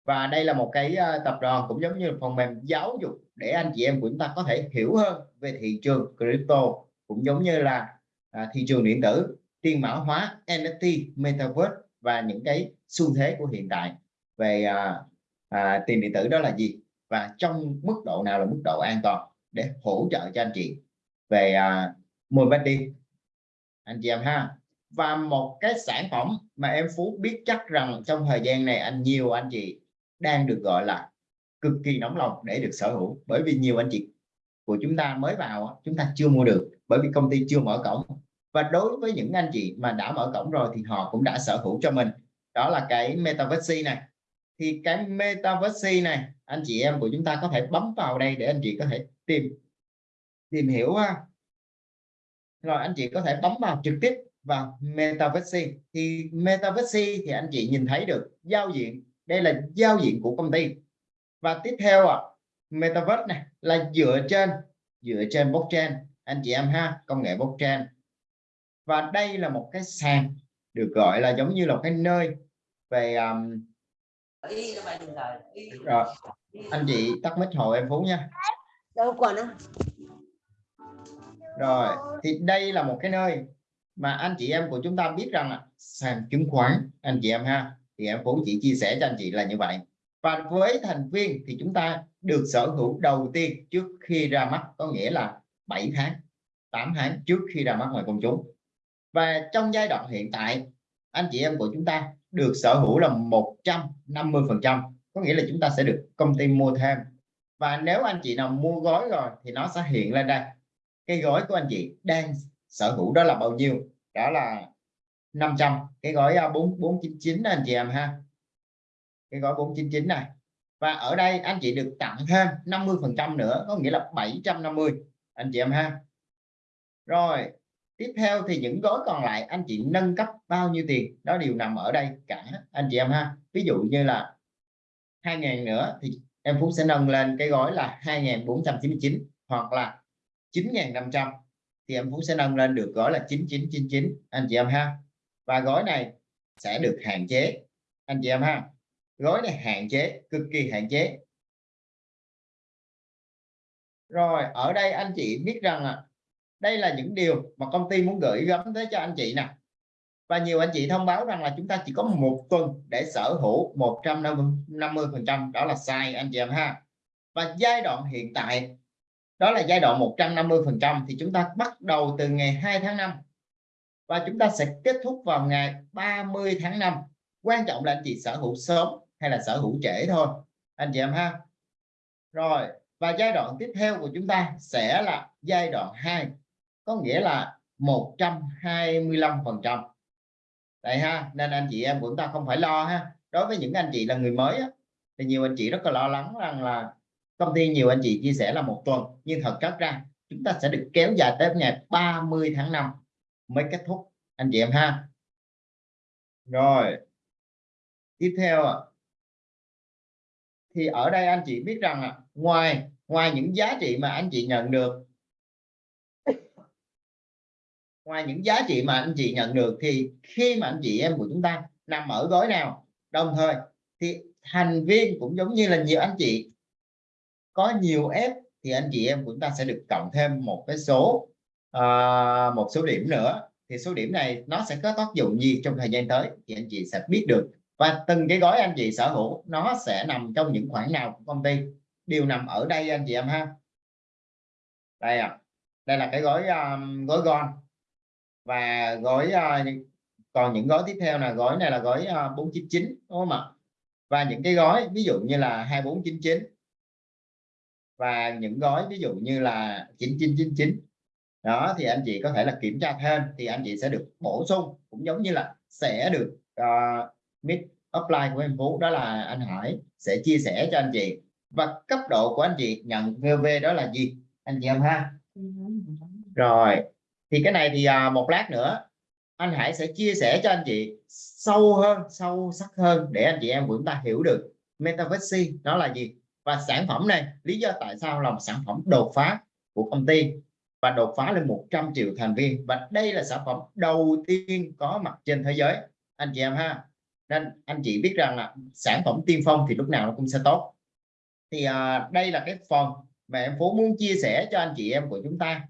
[SPEAKER 1] và đây là một cái ờ, tập đoàn cũng giống như phần mềm giáo dục để anh chị em của chúng ta có thể hiểu hơn về thị trường crypto cũng giống như là à, thị trường điện tử tiền mã hóa NFT Metaverse và những cái xu thế của hiện tại về à, à, tiền điện tử đó là gì? Và trong mức độ nào là mức độ an toàn để hỗ trợ cho anh chị? Về mua bán đi anh chị em ha. Và một cái sản phẩm mà em Phú biết chắc rằng trong thời gian này anh nhiều anh chị đang được gọi là cực kỳ nóng lòng để được sở hữu. Bởi vì nhiều anh chị của chúng ta mới vào chúng ta chưa mua được, bởi vì công ty chưa mở cổng. Và đối với những anh chị mà đã mở cổng rồi thì họ cũng đã sở hữu cho mình. Đó là cái metaverse này. Thì cái metaverse này, anh chị em của chúng ta có thể bấm vào đây để anh chị có thể tìm tìm hiểu ha. Rồi anh chị có thể bấm vào trực tiếp vào metaverse. Thì metaverse thì anh chị nhìn thấy được giao diện đây là giao diện của công ty. Và tiếp theo à, metaverse này là dựa trên dựa trên blockchain. Anh chị em ha công nghệ blockchain. Và đây là một cái sàn được gọi là giống như là cái nơi về um... rồi anh chị tắt mic hồ em phú nha.
[SPEAKER 2] Đâu còn á.
[SPEAKER 1] Rồi thì đây là một cái nơi mà anh chị em của chúng ta biết rằng là sàn chứng khoán anh chị em ha thì em cũng chỉ chia sẻ cho anh chị là như vậy. Và với thành viên thì chúng ta được sở hữu đầu tiên trước khi ra mắt, có nghĩa là 7 tháng 8 tháng trước khi ra mắt ngoài công chúng. Và trong giai đoạn hiện tại, anh chị em của chúng ta được sở hữu là 150 phần trăm, có nghĩa là chúng ta sẽ được công ty mua thêm. Và nếu anh chị nào mua gói rồi thì nó sẽ hiện lên đây. Cái gói của anh chị đang sở hữu đó là bao nhiêu? Đó là 500 cái gói à, 4 499 anh chị em ha. Cái gói 499 này. Và ở đây anh chị được tặng thêm 50 phần trăm nữa, có nghĩa là 750 anh chị em ha. Rồi, tiếp theo thì những gói còn lại anh chị nâng cấp bao nhiêu tiền? Đó đều nằm ở đây cả, anh chị em ha. Ví dụ như là 2.000 nữa thì em Phú sẽ nâng lên cái gói là 2.499 hoặc là 9.500 thì em Phú sẽ nâng lên được gói là 9999 anh chị em ha và gói này sẽ được hạn chế. Anh chị em ha gói này hạn chế cực kỳ hạn chế. Rồi ở đây anh chị biết rằng à, đây là những điều mà công ty muốn gửi gắm tới cho anh chị nè. Và nhiều anh chị thông báo rằng là chúng ta chỉ có một tuần để sở hữu 150 phần trăm đó là sai anh chị em ha. Và giai đoạn hiện tại đó là giai đoạn 150 phần trăm thì chúng ta bắt đầu từ ngày 2 tháng 5 và chúng ta sẽ kết thúc vào ngày 30 tháng 5 quan trọng là anh chị sở hữu sớm hay là sở hữu trễ thôi. Anh chị em ha. Rồi và giai đoạn tiếp theo của chúng ta sẽ là giai đoạn 2 có nghĩa là 125 phần trăm. Đây ha nên anh chị em của chúng ta không phải lo ha. Đối với những anh chị là người mới á, thì nhiều anh chị rất là lo lắng rằng là công ty nhiều anh chị chia sẻ là một tuần. Nhưng thật chất ra chúng ta sẽ được kéo dài tới ngày 30 tháng 5 mới kết thúc. Anh chị em ha. Rồi. Tiếp theo thì ở đây anh chị biết rằng là ngoài ngoài những giá trị mà anh chị nhận được, ngoài những giá trị mà anh chị nhận được thì khi mà anh chị em của chúng ta nằm ở gói nào? Đồng thời thì thành viên cũng giống như là nhiều anh chị. Có nhiều ép thì anh chị em của chúng ta sẽ được cộng thêm một cái số à, một số điểm nữa. Thì số điểm này nó sẽ có tác dụng gì trong thời gian tới thì anh chị sẽ biết được. Và từng cái gói anh chị sở hữu nó sẽ nằm trong những khoản nào của công ty. Đều nằm ở đây anh chị em ha. Đây à đây là cái gói um, gói gon và gói uh, còn những gói tiếp theo là gói này là gói ờ, uh, 499 đúng không ạ? Và những cái gói ví dụ như là 2499 và những gói ví dụ như là 9999 đó thì anh chị có thể là kiểm tra thêm thì anh chị sẽ được bổ sung cũng giống như là sẽ được ờ, uh, mid upline của em Phú đó là anh Hải sẽ chia sẻ cho anh chị. Và cấp độ của anh chị nhận VV đó là gì? Anh chị em ha? Rồi thì cái này thì uh, một lát nữa anh Hải sẽ chia sẻ cho anh chị sâu hơn sâu sắc hơn để anh chị em của chúng ta hiểu được Metaverse nó là gì. Và sản phẩm này lý do tại sao là một sản phẩm đột phá của công ty? Và đột phá lên 100 triệu thành viên. Và đây là sản phẩm đầu tiên có mặt trên thế giới. Anh chị em ha. Nên anh chị biết rằng là sản phẩm tiên phong thì lúc nào nó cũng sẽ tốt. Thì à, đây là cái phần mà em Phú muốn chia sẻ cho anh chị em của chúng ta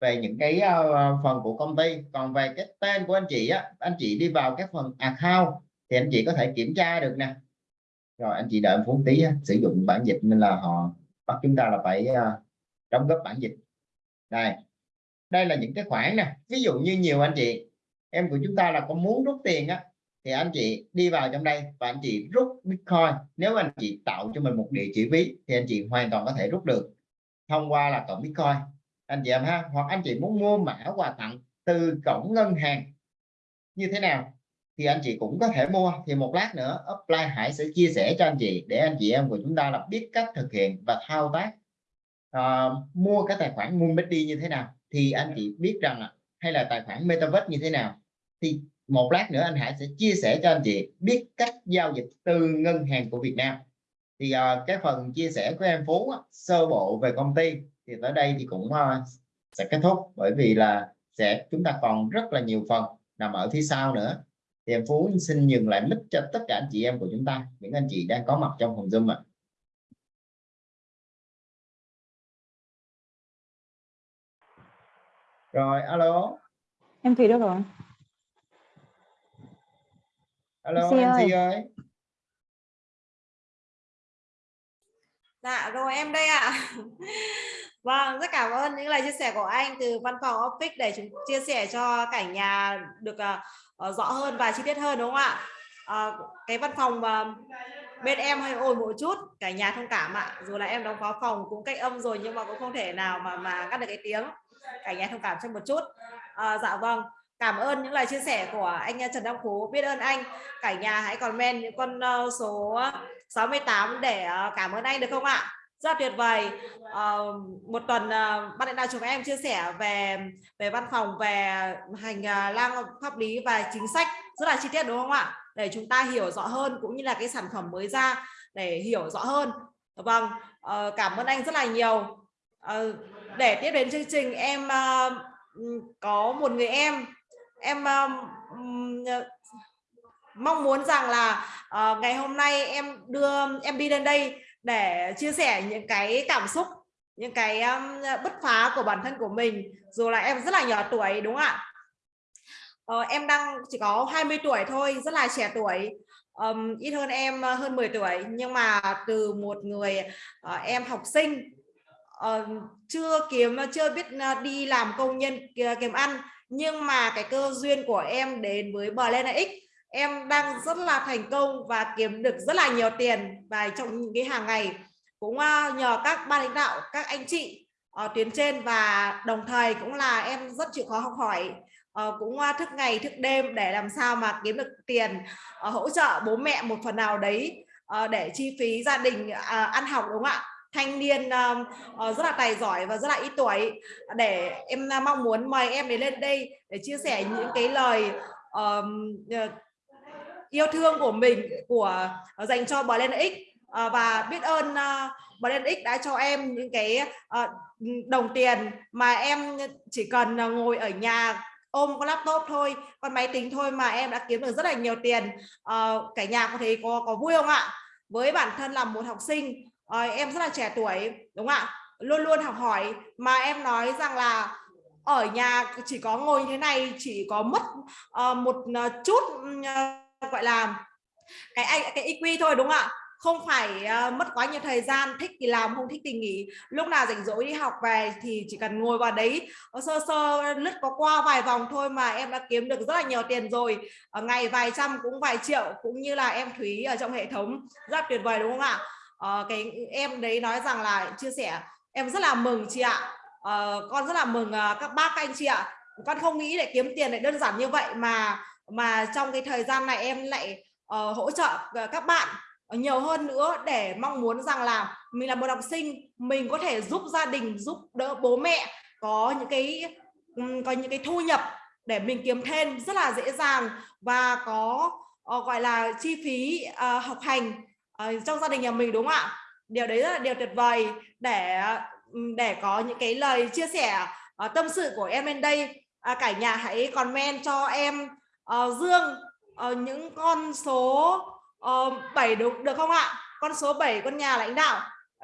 [SPEAKER 1] về những cái uh, phần của công ty. Còn về cái tên của anh chị á anh chị đi vào cái phần account thì anh chị có thể kiểm tra được nè. Rồi anh chị đợi phút tí á, sử dụng bản dịch nên là họ bắt chúng ta là phải uh, đóng góp bản dịch đây. Đây là những cái khoản nè. Ví dụ như nhiều anh chị, em của chúng ta là có muốn rút tiền á, thì anh chị đi vào trong đây và anh chị rút bitcoin. Nếu anh chị tạo cho mình một địa chỉ ví, thì anh chị hoàn toàn có thể rút được thông qua là cộng bitcoin. Anh chị em ha, hoặc anh chị muốn mua mã quà tặng từ cổng ngân hàng như thế nào, thì anh chị cũng có thể mua. Thì một lát nữa, upline Hải sẽ chia sẻ cho anh chị để anh chị em của chúng ta là biết cách thực hiện và thao tác uh, mua cái tài khoản Moonbet như thế nào? Thì anh chị biết rằng là hay là tài khoản Metaverse như thế nào? Thì một lát nữa anh Hải sẽ chia sẻ cho anh chị biết cách giao dịch từ ngân hàng của Việt Nam. Thì uh, cái phần chia sẻ của em Phú sơ bộ về công ty thì tới đây thì cũng uh, sẽ kết thúc. Bởi vì là sẽ chúng ta còn rất là nhiều phần nằm ở phía sau nữa. Thì em Phú xin dừng lại mic cho tất cả anh chị em của chúng ta những anh chị đang có mặt trong phòng Zoom ạ. Rồi alo
[SPEAKER 3] em Thùy đâu rồi
[SPEAKER 1] alo MC ơi. ơi
[SPEAKER 2] Dạ rồi em đây ạ. À. Vâng, rất cảm ơn những lời chia sẻ của anh từ văn phòng Office để chúng chia sẻ cho cả nhà được uh, rõ hơn và chi tiết hơn đúng không ạ? Uh, cái văn phòng uh, bên em hơi ồn một chút, cả nhà thông cảm ạ. Dù là em đóng phó phòng cũng cách âm rồi nhưng mà cũng không thể nào mà mà ngắt được cái tiếng. Cả nhà thông cảm cho một chút. à, dạ vâng. Cảm ơn những lời chia sẻ của anh ờ, Trần Đăng Phú. Biết ơn anh. Cả nhà hãy comment những con ờ, số 68 để cảm ơn anh được không ạ? Rất tuyệt vời. à, một tuần ban lãnh đạo chúng em chia sẻ về về văn phòng về hành lang pháp lý và chính sách rất là chi tiết đúng không ạ? Để chúng ta hiểu rõ hơn cũng như là cái sản phẩm mới ra để hiểu rõ hơn. Vâng, à, cảm ơn anh rất là nhiều. à, để tiếp đến chương trình em uh, có một người em. Em uh, mong muốn rằng là uh, ngày hôm nay em đưa em đi lên đây để chia sẻ những cái cảm xúc những cái um, bứt phá của bản thân của mình. Dù là em rất là nhỏ tuổi đúng không ạ? Uh, em đang chỉ có 20 tuổi thôi rất là trẻ tuổi. Um, ít hơn em hơn 10 tuổi. Nhưng mà từ một người uh, em học sinh uh, chưa kiếm ờ, chưa biết ờ, đi làm công nhân kiếm ăn nhưng mà cái cơ duyên của em đến với Blend X em đang rất là thành công và kiếm được rất là nhiều tiền và trong những cái hàng ngày cũng nhờ các ban lãnh đạo các anh chị ở tuyến trên và đồng thời cũng là em rất chịu khó học hỏi uh, cũng thức ngày thức đêm để làm sao mà kiếm được tiền uh, hỗ trợ bố mẹ một phần nào đấy để chi phí gia đình ăn học đúng không ạ? Thanh niên uh, rất là tài giỏi và rất là ít tuổi. Để em ờ, mong muốn mời em đến lên đây để chia sẻ những cái lời um, yêu thương của mình của dành cho Blend X. Và biết ơn uh, Blend X đã cho em những cái đồng tiền mà em chỉ cần ngồi ở nhà ôm con laptop thôi con máy tính thôi mà em đã kiếm được rất là nhiều tiền. Cả nhà có thấy có có vui không ạ? Với bản thân là một học sinh à, em rất là trẻ tuổi đúng không ạ? Luôn luôn học hỏi. Mà em nói rằng là ở nhà chỉ có ngồi như thế này chỉ có mất uh, một uh, chút uh, gọi là cái cái EQ thôi đúng không ạ? Không phải uh, mất quá nhiều thời gian thích thì làm không thích thì nghỉ. Lúc nào rảnh rỗi đi học về thì chỉ cần ngồi vào đấy sơ sơ lướt có qua vài vòng thôi mà em đã kiếm được rất là nhiều tiền rồi. Ở ngày vài trăm cũng vài triệu cũng như là em Thúy ở trong hệ thống. Rất tuyệt vời đúng không ạ? Ờ, cái em đấy nói rằng là chia sẻ em rất là mừng chị ạ. Uh, con rất là mừng uh, các bác các anh chị ạ. Con không nghĩ để kiếm tiền lại đơn giản như vậy mà mà trong cái thời gian này em lại uh, hỗ trợ các bạn nhiều hơn nữa để mong muốn rằng là mình là một học sinh mình có thể giúp gia đình giúp đỡ bố mẹ có những cái có những cái thu nhập để mình kiếm thêm rất là dễ dàng và có uh, gọi là chi phí uh, học hành uh, trong gia đình nhà mình đúng không ạ? Điều đấy rất là điều tuyệt vời để để có những cái lời chia sẻ uh, tâm sự của em bên đây. Uh, cả nhà hãy comment cho em uh, Dương uh, những con số uh, 7 đúng được không ạ? Con số 7 con nhà lãnh đạo.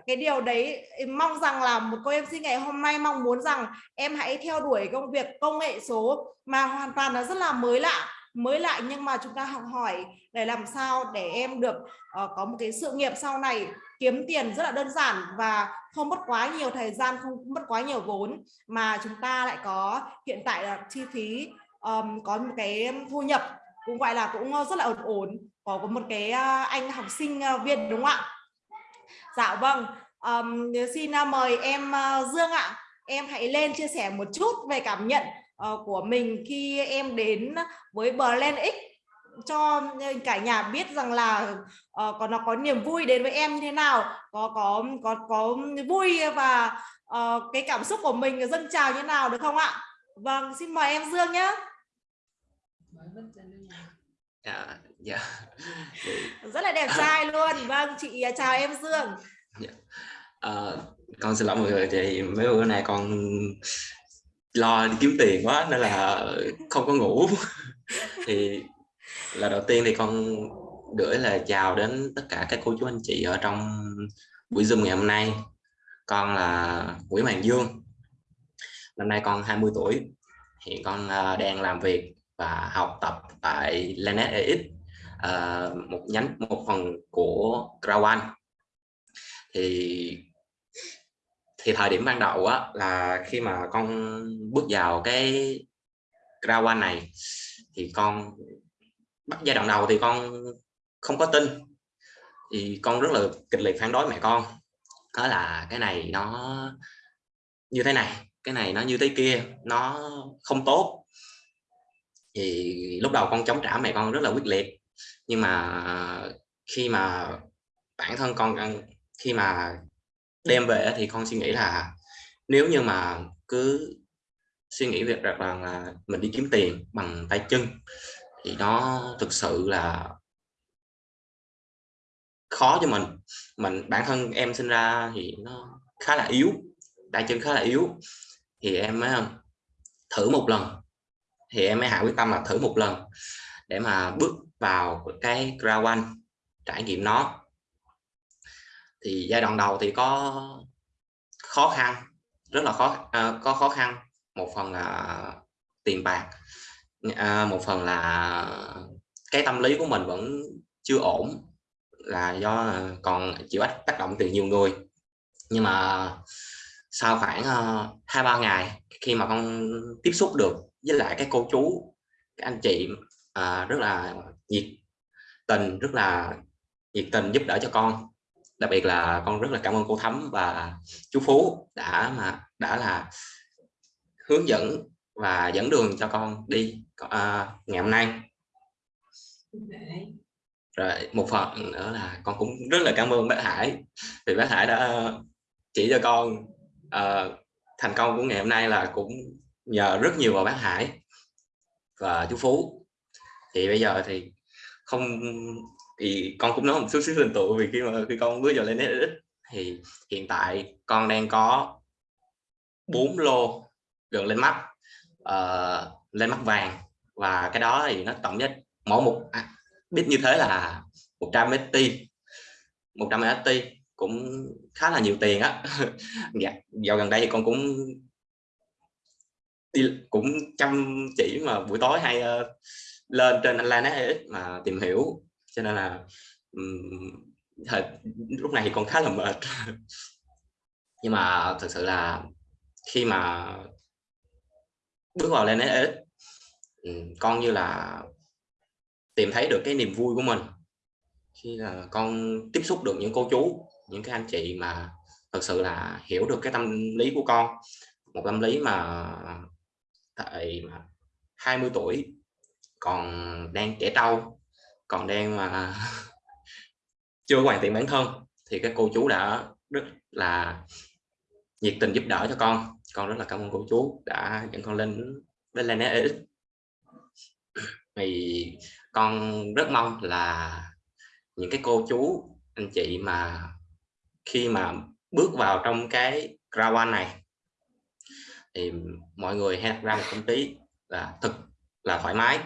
[SPEAKER 2] Cái điều đấy mong rằng là một cô em sinh ngày hôm nay mong muốn rằng em hãy theo đuổi công việc công nghệ số mà hoàn toàn là rất là mới lạ mới lại nhưng mà chúng ta học hỏi để làm sao để em được uh, có một cái sự nghiệp sau này kiếm tiền rất là đơn giản và không mất quá nhiều thời gian không mất quá nhiều vốn mà chúng ta lại có hiện tại là chi phí um, có một cái thu nhập cũng gọi là cũng ờ, rất là ổn ổn có một cái ờ, anh học sinh viên đúng không ạ? Dạ vâng um, xin mời em Dương ạ. Em hãy lên chia sẻ một chút về cảm nhận uh, của mình khi em đến với Blend X cho cả nhà biết rằng là uh, có nó có niềm vui đến với em như thế nào có có có có vui và uh, cái cảm xúc của mình dâng trào như thế nào được không ạ? Vâng xin mời em Dương nhé
[SPEAKER 3] dạ dạ.
[SPEAKER 2] Rất là đẹp trai luôn. Vâng chị chào em Dương.
[SPEAKER 3] Dạ. à, con xin lỗi mọi người thì mấy bữa nay con lo đi kiếm tiền quá nên là không có ngủ. Thì là đầu tiên thì con gửi lời chào đến tất cả các cô chú anh chị ở trong buổi zoom ngày hôm nay. Con là Nguyễn Hoàng Dương năm nay con 20 tuổi. Hiện con à, đang làm việc và học tập tại Lanet EX uh, một nhánh một phần của Crown thì thì thời điểm ban đầu á, là khi mà con bước vào cái ra quan này, thì con bắt giai đoạn đầu thì con không có tin. Thì con rất là kịch liệt phản đối mẹ con. Đó là cái này nó như thế này, cái này nó như thế kia, nó không tốt. Thì lúc đầu con chống trả mẹ con rất là quyết liệt. Nhưng mà khi mà bản thân con khi mà đem về thì con suy nghĩ là nếu như mà cứ suy nghĩ việc rằng là mình đi kiếm tiền bằng tay chân thì nó thực sự là khó cho mình. Mình, bản thân em sinh ra thì nó khá là yếu, tay chân khá là yếu. Thì em mới thử một lần. Thì em mới hạ quyết tâm là thử một lần để mà bước vào cái ground one, trải nghiệm nó thì giai đoạn đầu thì có khó khăn rất là khó à, có khó khăn. Một phần là tiền bạc à, một phần là cái tâm lý của mình vẫn chưa ổn là do còn chịu tác động từ nhiều người. Nhưng mà sau khoảng uh, hai ba ngày khi mà con tiếp xúc được với lại các cô chú các anh chị uh, rất là nhiệt tình rất là nhiệt tình giúp đỡ cho con đặc biệt là con rất là cảm ơn cô Thắm và chú Phú đã mà đã là hướng dẫn và dẫn đường cho con đi uh, ngày hôm nay. Rồi một phần nữa là con cũng rất là cảm ơn bác Hải vì bác Hải đã chỉ cho con uh, thành công của ngày hôm nay là cũng nhờ rất nhiều vào bác Hải và chú Phú. Thì bây giờ thì không thì con cũng nói một chút xíu hình tụ vì khi mà khi con bước vào lên ít thì hiện tại con đang có bốn lô gần lên mắt uh, lên mắt vàng. Và cái đó thì nó tổng giá mỗi một à, bit như thế là 100 ST 100 ST cũng khá là nhiều tiền á. Dạ, dạo gần đây thì con cũng đi cũng chăm chỉ mà buổi tối hay uh, lên trên online net mà tìm hiểu cho nên là um, thời, lúc này thì con khá là mệt. Nhưng mà thực sự là khi mà bước vào lên ấy, con như là tìm thấy được cái niềm vui của mình. Khi là con tiếp xúc được những cô chú những cái anh chị mà thật sự là hiểu được cái tâm lý của con. Một tâm lý mà tại mà 20 tuổi còn đang trẻ trâu còn đang mà chưa hoàn thiện bản thân thì các cô chú đã rất là nhiệt tình giúp đỡ cho con. Con rất là cảm ơn cô chú đã dẫn con lên lên lên EX thì con rất mong là những cái cô chú, anh chị mà khi mà bước vào trong cái crowd này, thì mọi người hãy ra một tâm trí là thực là thoải mái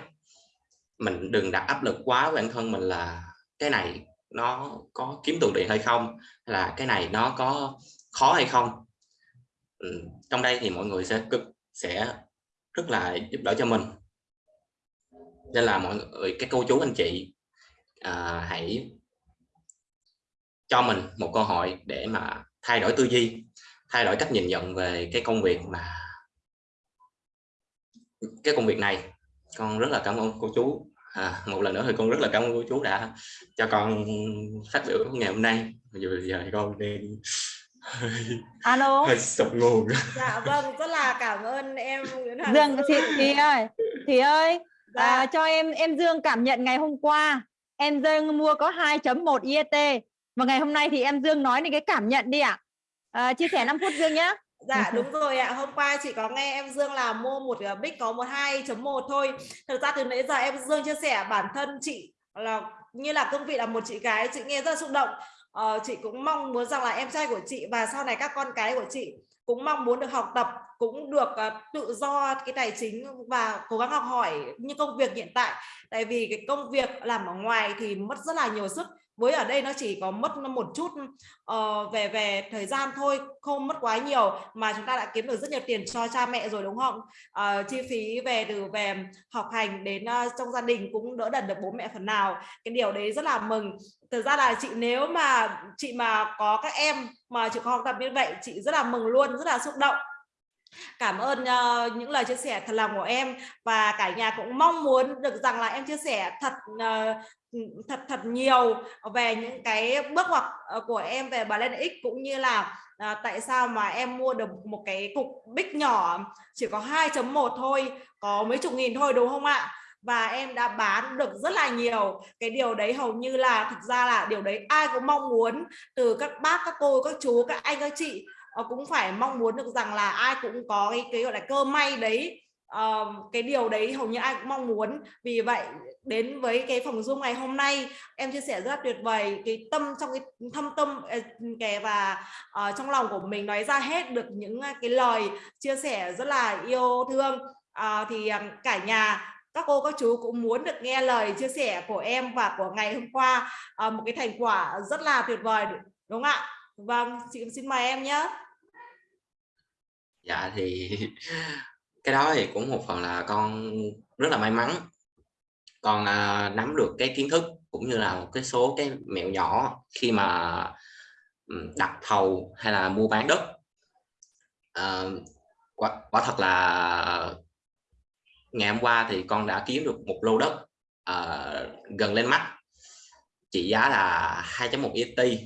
[SPEAKER 3] mình đừng đặt áp lực quá bản thân mình là cái này nó có kiếm tụ điện hay không là cái này nó có khó hay không. Ừ, trong đây thì mọi người sẽ cực sẽ rất là giúp đỡ cho mình. Nên là mọi người các cô chú anh chị à, hãy cho mình một cơ hội để mà thay đổi tư duy thay đổi cách nhìn nhận về cái công việc mà cái công việc này con rất là cảm ơn cô chú. À, một lần nữa thì con rất là cảm ơn cô chú đã cho con phát biểu ngày hôm nay. Giờ giờ con đang
[SPEAKER 4] alo?
[SPEAKER 3] hơi sụp nguồn.
[SPEAKER 2] Dạ vâng rất là cảm ơn em Nguyễn Hoàng
[SPEAKER 4] Dương
[SPEAKER 2] Dương.
[SPEAKER 4] chị thì ơi thì ơi
[SPEAKER 2] Dạ.
[SPEAKER 4] à, cho em em Dương cảm nhận ngày hôm qua em Dương mua có 2.1 IET và ngày hôm nay thì em Dương nói đến cái cảm nhận đi ạ. À, chia sẻ 5 phút Dương nhé
[SPEAKER 2] Dạ đúng rồi ạ. Hôm qua chị có nghe em Dương là mua một uh, bích có một 2.1 thôi. Thật ra từ nãy giờ em Dương chia sẻ bản thân chị là như là cương vị là một chị gái chị nghe rất là xúc động. Ờ, chị cũng mong muốn rằng là em trai của chị và sau này các con cái của chị cũng mong muốn được học tập cũng được uh, tự do cái tài chính và cố gắng học hỏi như công việc hiện tại tại vì cái công việc làm ở ngoài thì mất rất là nhiều sức với ở đây nó chỉ có mất một chút uh, về về thời gian thôi không mất quá nhiều mà chúng ta đã kiếm được rất nhiều tiền cho cha mẹ rồi đúng không? Uh, chi phí về từ về học hành đến uh, trong gia đình cũng đỡ đần được bố mẹ phần nào. Cái điều đấy rất là mừng. Thực ra là chị nếu mà chị mà có các em mà chị có học tập như vậy chị rất là mừng luôn rất là xúc động cảm ơn uh, những lời chia sẻ thật lòng của em và cả nhà cũng mong muốn được rằng là em chia sẻ thật uh, thật thật nhiều về những cái bước ngoặt ờ, của em về bà lên x cũng như là uh, tại sao mà em mua được một cái cục bích nhỏ chỉ có 2.1 thôi có mấy chục nghìn thôi đúng không ạ? Và em đã bán được rất là nhiều. Cái điều đấy hầu như là thực ra là điều đấy ai cũng mong muốn từ các bác các cô các chú các anh các chị. Ờ, cũng phải mong muốn được rằng là ai cũng có cái, cái gọi là cơ may đấy. Uh, cái điều đấy hầu như ai cũng mong muốn. Vì vậy đến với cái phòng zoom ngày hôm nay em chia sẻ rất là tuyệt vời. Cái tâm trong cái thâm tâm ờ, kẻ và uh, trong lòng của mình nói ra hết được những cái lời chia sẻ rất là yêu thương. Uh, thì cả nhà các cô các chú cũng muốn được nghe lời chia sẻ của em và của ngày hôm qua. Uh, một cái thành quả rất là tuyệt vời đúng không ạ? Vâng chị xin mời em nhé.
[SPEAKER 3] Dạ thì cái đó thì cũng một phần là con rất là may mắn. Con à, nắm được cái kiến thức cũng như là một cái số cái mẹo nhỏ khi mà đặt thầu hay là mua bán đất. À, quả, quả thật là ngày hôm qua thì con đã kiếm được một lô đất à, gần lên mắt. Trị giá là 2.1 ET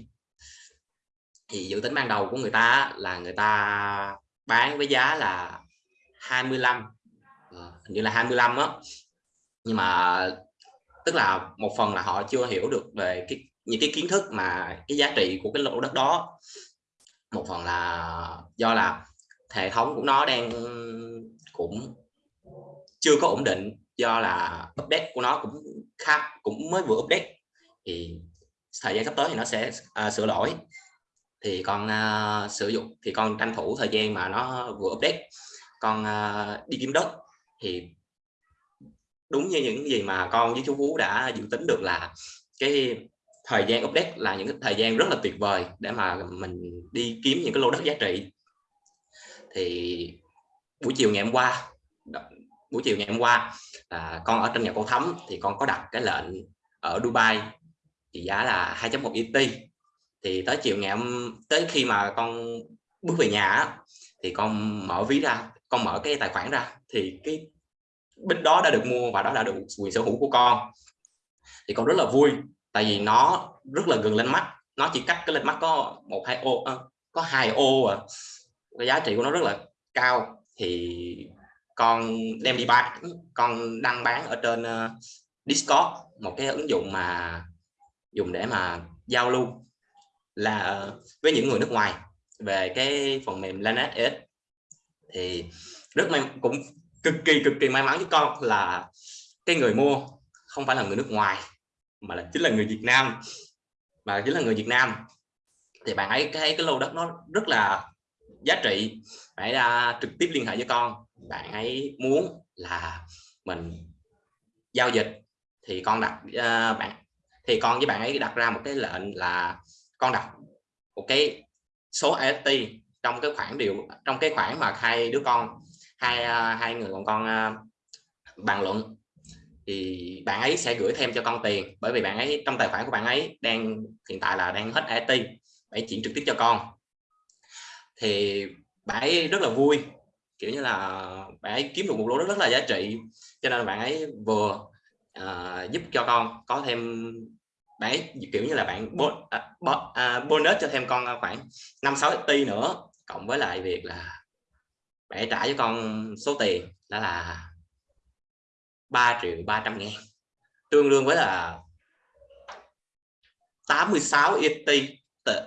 [SPEAKER 3] thì dự tính ban đầu của người ta là người ta bán với giá là 25 ờ, hình như là 25 á. Nhưng mà tức là một phần là họ chưa hiểu được về cái những cái kiến thức mà cái giá trị của cái lô đất đó. Một phần là do là hệ thống của nó đang cũng chưa có ổn định do là update của nó cũng khá cũng mới vừa update. Thì thời gian sắp tới thì nó sẽ uh, sửa lỗi thì con uh, sử dụng thì con tranh thủ thời gian mà nó vừa update. Con uh, đi kiếm đất thì đúng như những gì mà con với chú Phú đã dự tính được là cái thời gian update là những cái thời gian rất là tuyệt vời để mà mình đi kiếm những cái lô đất giá trị. Thì buổi chiều ngày hôm qua buổi chiều ngày hôm qua là con ở trên nhà cô thấm thì con có đặt cái lệnh ở Dubai thì giá là 2.1 ET thì tới chiều ngày hôm tới khi mà con bước về nhà thì con mở ví ra con mở cái tài khoản ra thì cái bích đó đã được mua và đó là được quyền sở hữu của con. Thì con rất là vui tại vì nó rất là gần lên mắt nó chỉ cách cái lên mắt có một hai ô có hai ô à. Cái giá trị của nó rất là cao. Thì con đem đi bán con đăng bán ở trên uh, Discord một cái ứng dụng mà dùng để mà giao lưu là với những người nước ngoài về cái phần mềm Lanet thì rất may cũng cực kỳ cực kỳ may mắn với con là cái người mua không phải là người nước ngoài mà là chính là người Việt Nam. Mà chính là người Việt Nam. Thì bạn ấy thấy cái lô đất nó rất là giá trị. Phải ra trực tiếp liên hệ với con. Bạn ấy muốn là mình giao dịch. Thì con đặt uh, bạn thì con với bạn ấy đặt ra một cái lệnh là con đặt một cái số AST trong cái khoản điều trong cái khoản mà hai đứa con hai à, hai người còn con à, bàn luận. Thì bạn ấy sẽ gửi thêm cho con tiền bởi vì bạn ấy trong tài khoản của bạn ấy đang hiện tại là đang hết AST phải chuyển trực tiếp cho con. Thì bạn ấy rất là vui kiểu như là bạn ấy kiếm được một lô rất, rất là giá trị cho nên bạn ấy vừa uh, giúp cho con có thêm đấy kiểu như là bạn bon, uh, uh, bonus cho thêm con à, khoảng 5 6 ti nữa cộng với lại việc là bạn trả cho con số tiền đó là 3 triệu 300 ngàn. Tương đương với là 86 ET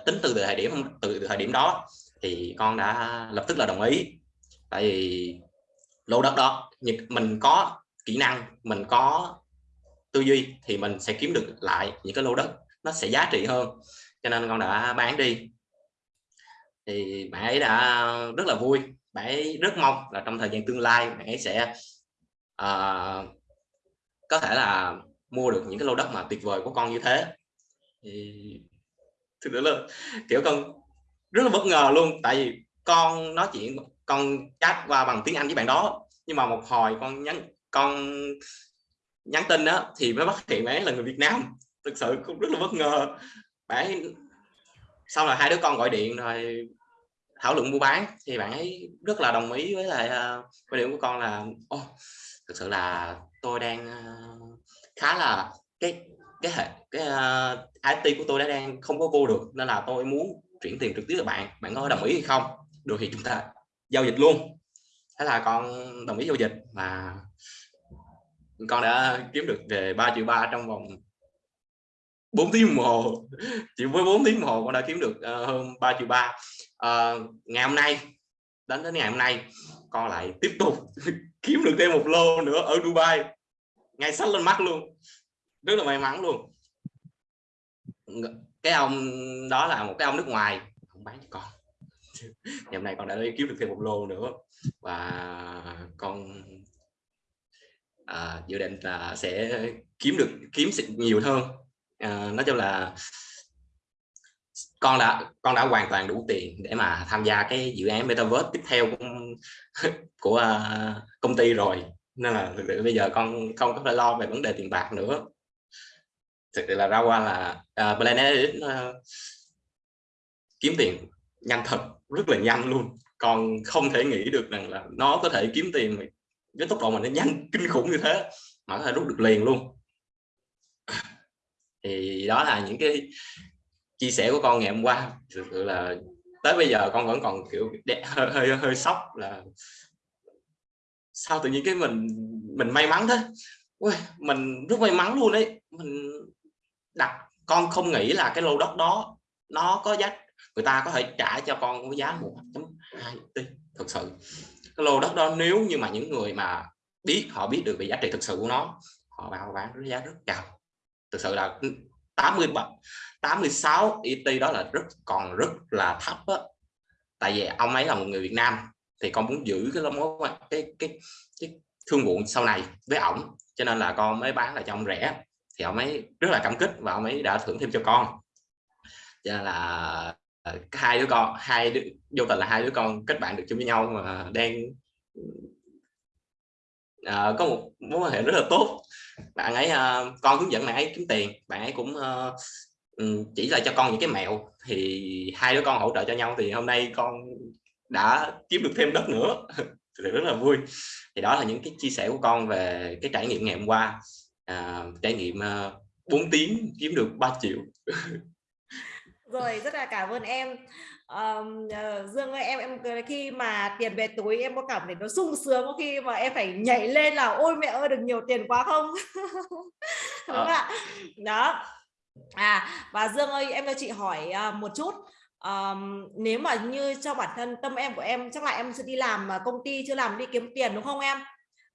[SPEAKER 3] tính từ thời điểm từ thời điểm đó thì con đã lập tức là đồng ý. Tại vì lô đất đó mình có kỹ năng mình có tư duy thì mình sẽ kiếm được lại những cái lô đất nó sẽ giá trị hơn. Cho nên con đã bán đi. Thì bạn ấy đã rất là vui bạn ấy rất mong là trong thời gian tương lai bạn ấy sẽ uh, có thể là mua được những cái lô đất mà tuyệt vời của con như thế. Thì thực sự là kiểu con rất là bất ngờ luôn. Tại vì con nói chuyện con chat qua bằng tiếng Anh với bạn đó nhưng mà một hồi con nhắn con nhắn tin đó thì mới phát hiện bé là người Việt Nam. Thực sự cũng rất là bất ngờ. Bạn sau là hai đứa con gọi điện rồi thảo luận mua bán thì bạn ấy rất là đồng ý với lại uh, quan điểm của con là oh, thực sự là tôi đang uh, khá là cái cái hệ cái à, uh, IT của tôi đã đang không có vô được nên là tôi muốn chuyển tiền trực tiếp cho bạn. Bạn có đồng ý hay không? Được thì chúng ta giao dịch luôn. Thế là con đồng ý giao dịch và con đã kiếm được về 3 triệu ba trong vòng 4 tiếng đồng hồ. Chỉ với 4 tiếng đồng hồ con đã kiếm được uh, hơn 3 triệu ba. Uh, ngày hôm nay đến đến ngày hôm nay con lại tiếp tục kiếm được thêm một lô nữa ở Dubai. Ngay sách lên mắt luôn. Rất là may mắn luôn. Cái ông đó là một cái ông nước ngoài không bán cho con. Ngày hôm nay con đã kiếm được thêm một lô nữa và con à, dự định là sẽ kiếm được kiếm nhiều hơn. À, nói chung là con đã con đã hoàn toàn đủ tiền để mà tham gia cái dự án metaverse tiếp theo của, của uh, công ty rồi. Nên là bây giờ con không có phải lo về vấn đề tiền bạc nữa. Thực sự là ra qua là uh, Planet uh, kiếm tiền nhanh thật rất là nhanh luôn. Còn không thể nghĩ được rằng là nó có thể kiếm tiền với tốc độ mà nó nhanh kinh khủng như thế mà có thể rút được liền luôn. Thì đó là những cái chia sẻ của con ngày hôm qua. Thực sự là tới bây giờ con vẫn còn kiểu hơi hơi, hơi sốc là sao tự nhiên cái mình mình may mắn thế? Ui, mình rất may mắn luôn đấy mình đặt con không nghĩ là cái lô đất đó nó có giá. Người ta có thể trả cho con với giá 1.2 tỷ thực sự cái lô đất đó, nếu như mà những người mà biết, họ biết được về giá trị thực sự của nó, họ vào bán với giá rất cao. Thực sự là 80 86 ET đó là rất, còn rất là thấp á. Tại vì ông ấy là một người Việt Nam, thì con muốn giữ cái mối cái cái cái thương vụ sau này với ổng. Cho nên là con mới bán lại cho ông rẻ. Thì ông ấy rất là cảm kích và ông ấy đã thưởng thêm cho con. Cho nên là Ờ, hai đứa con hai đứa vô tình là hai đứa con kết bạn được chung với nhau mà đang uh, có một mối quan hệ rất là tốt. Bạn ấy uh, con hướng dẫn bạn ấy kiếm tiền bạn ấy cũng uh, chỉ là cho con những cái mẹo thì hai đứa con hỗ trợ cho nhau thì hôm nay con đã kiếm được thêm đất nữa. Thì rất là vui. Thì đó là những cái chia sẻ của con về cái trải nghiệm ngày hôm qua. À, trải nghiệm uh, 4 tiếng kiếm được 3 triệu.
[SPEAKER 2] rồi rất là cảm ơn em. Um, uh, Dương ơi em em khi mà tiền về túi em có cảm thấy nó sung sướng có khi mà em phải nhảy lên là ôi mẹ ơi được nhiều tiền quá không? Đúng không ạ. Đó. À và Dương ơi em cho chị hỏi uh, một chút. Um, nếu mà như cho bản thân tâm em của em chắc là em sẽ đi làm công ty chưa làm đi kiếm tiền đúng không em?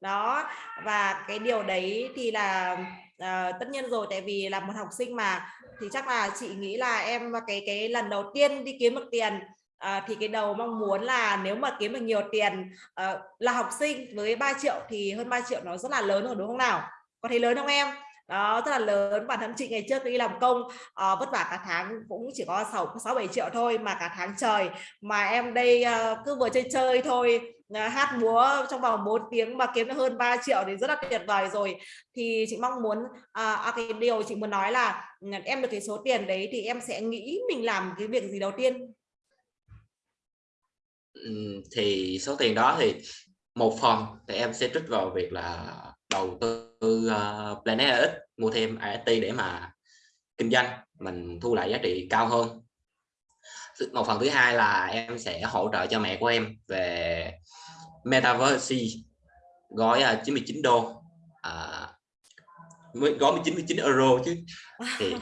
[SPEAKER 2] Đó và cái điều đấy thì là à, tất nhiên rồi tại vì là một học sinh mà thì chắc là chị nghĩ là em cái cái lần đầu tiên đi kiếm được tiền à, thì cái đầu mong muốn là nếu mà kiếm được nhiều tiền à, là học sinh với 3 triệu thì hơn 3 triệu nó rất là lớn rồi đúng không nào? Có thấy lớn không em? Đó rất là lớn. Bản thân chị ngày trước đi làm công à, vất vả cả tháng cũng chỉ có sáu sáu bảy triệu thôi mà cả tháng trời. Mà em đây à, cứ vừa chơi chơi thôi hát múa trong vòng 4 tiếng mà kiếm được hơn 3 triệu thì rất là tuyệt vời rồi. Thì chị mong muốn à, à cái điều chị muốn nói là ừ, em được cái số tiền đấy thì em sẽ nghĩ mình làm cái việc gì đầu tiên?
[SPEAKER 3] Ừ, thì số tiền đó thì một phần thì em sẽ trích vào việc là đầu tư uh, Planet X mua thêm AST để mà kinh doanh mình thu lại giá trị cao hơn một phần thứ hai là em sẽ hỗ trợ cho mẹ của em về Metaverse gói uh, 99 đô. À, gói 99 euro chứ. Thì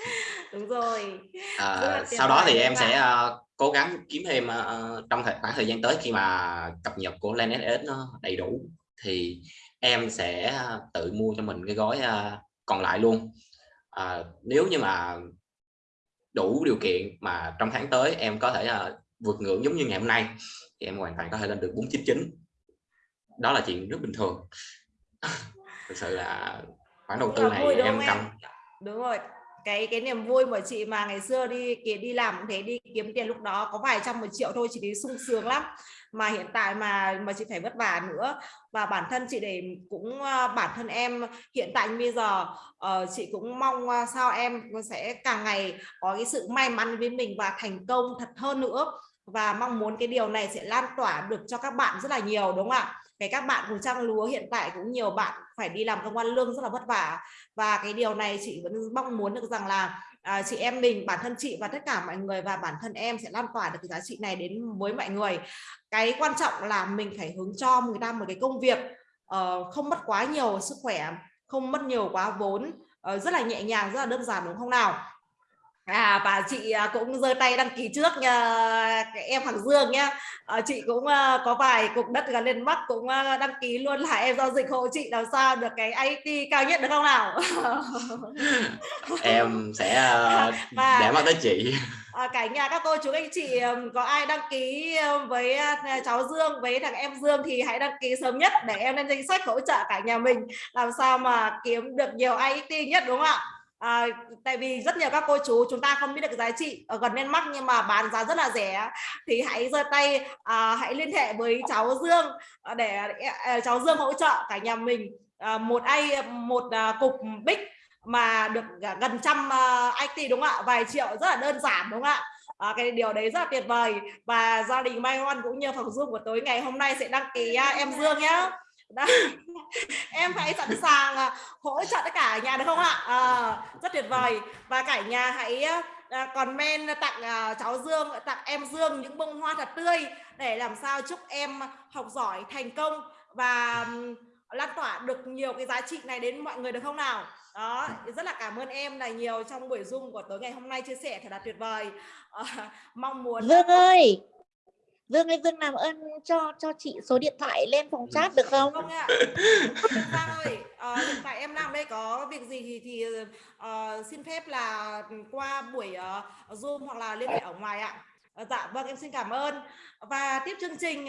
[SPEAKER 2] đúng rồi.
[SPEAKER 3] À, sau đó thì em sẽ uh, cố gắng kiếm thêm uh, trong thời, khoảng thời gian tới khi mà cập nhật của Lanet nó đầy đủ thì em sẽ tự mua cho mình cái gói uh, còn lại luôn. À, nếu như mà đủ điều kiện mà trong tháng tới em có thể uh, vượt ngưỡng giống như ngày hôm nay thì em hoàn toàn có thể lên được 499 đó là chuyện rất bình thường. Thực sự là khoản đầu tư này em cầm
[SPEAKER 2] đúng rồi cái cái niềm vui của chị mà ngày xưa đi đi làm cũng thế đi kiếm tiền lúc đó có vài trăm một triệu thôi chị thấy sung sướng lắm. Mà hiện tại mà mà chị phải vất vả nữa. Và bản thân chị để cũng ờ, bản thân em hiện tại bây giờ uh, chị cũng mong ờ, sao em sẽ càng ngày có cái sự may mắn với mình và thành công thật hơn nữa và mong muốn cái điều này sẽ lan tỏa được cho các bạn rất là nhiều đúng không ạ? Cái các bạn cùng trang lúa hiện tại cũng nhiều bạn phải đi làm công an lương rất là vất vả. Và cái điều này chị vẫn mong muốn được rằng là à, chị em mình bản thân chị và tất cả mọi người và bản thân em sẽ lan tỏa được cái giá trị này đến với mọi người. Cái quan trọng là mình phải hướng cho người ta một cái công việc uh, không mất quá nhiều sức khỏe không mất nhiều quá vốn uh, rất là nhẹ nhàng rất là đơn giản đúng không nào? À, và chị à, cũng giơ tay đăng ký trước nha em Hoàng Dương nhé à, chị cũng uh, có vài cục đất gần lên mắt cũng uh, đăng ký luôn là em giao dịch hộ chị làm sao được cái IT cao nhất được không nào?
[SPEAKER 3] Em sẽ uh, và, để mắt tới chị.
[SPEAKER 2] À, cả nhà các cô chú anh chị có ai đăng ký với cháu Dương với thằng em Dương thì hãy đăng ký sớm nhất để em lên danh sách hỗ trợ cả nhà mình làm sao mà kiếm được nhiều IT nhất đúng không ạ à, tại vì rất nhiều các cô chú chúng ta không biết được giá trị ở gần bên mắt nhưng mà bán giá rất là rẻ thì hãy giơ tay à, hãy liên hệ với cháu Dương à, để, để cháu Dương hỗ trợ cả nhà mình à, một ai một à, cục bích mà được gần trăm à, uh, IT đúng không ạ? Vài triệu rất là đơn giản đúng không ạ? À, cái điều đấy rất là tuyệt vời. Và gia đình Mai Hoan cũng như phòng Zoom của tối ngày hôm nay sẽ đăng ký uh, em Dương nhé đó. em hãy sẵn sàng à, hỗ trợ tất cả nhà được không ạ? À, rất tuyệt vời. Và cả nhà hãy à, comment tặng à, cháu Dương tặng em Dương những bông hoa thật tươi để làm sao chúc em học giỏi thành công và lan tỏa được nhiều cái giá trị này đến mọi người được không nào? Đó rất là cảm ơn em là nhiều trong buổi zoom của tối ngày hôm nay chia sẻ thật là tuyệt vời. À, mong muốn
[SPEAKER 5] Dương ơi Dương ơi Dương làm ơn cho cho chị số điện thoại lên phòng chat được không?
[SPEAKER 2] Không ạ. Giang ơi, uh, hiện tại em làm đây có việc gì thì thì uh, xin phép là qua buổi uh, Zoom hoặc là liên hệ ở ngoài ạ. Uh, dạ vâng em xin cảm ơn. Và tiếp chương trình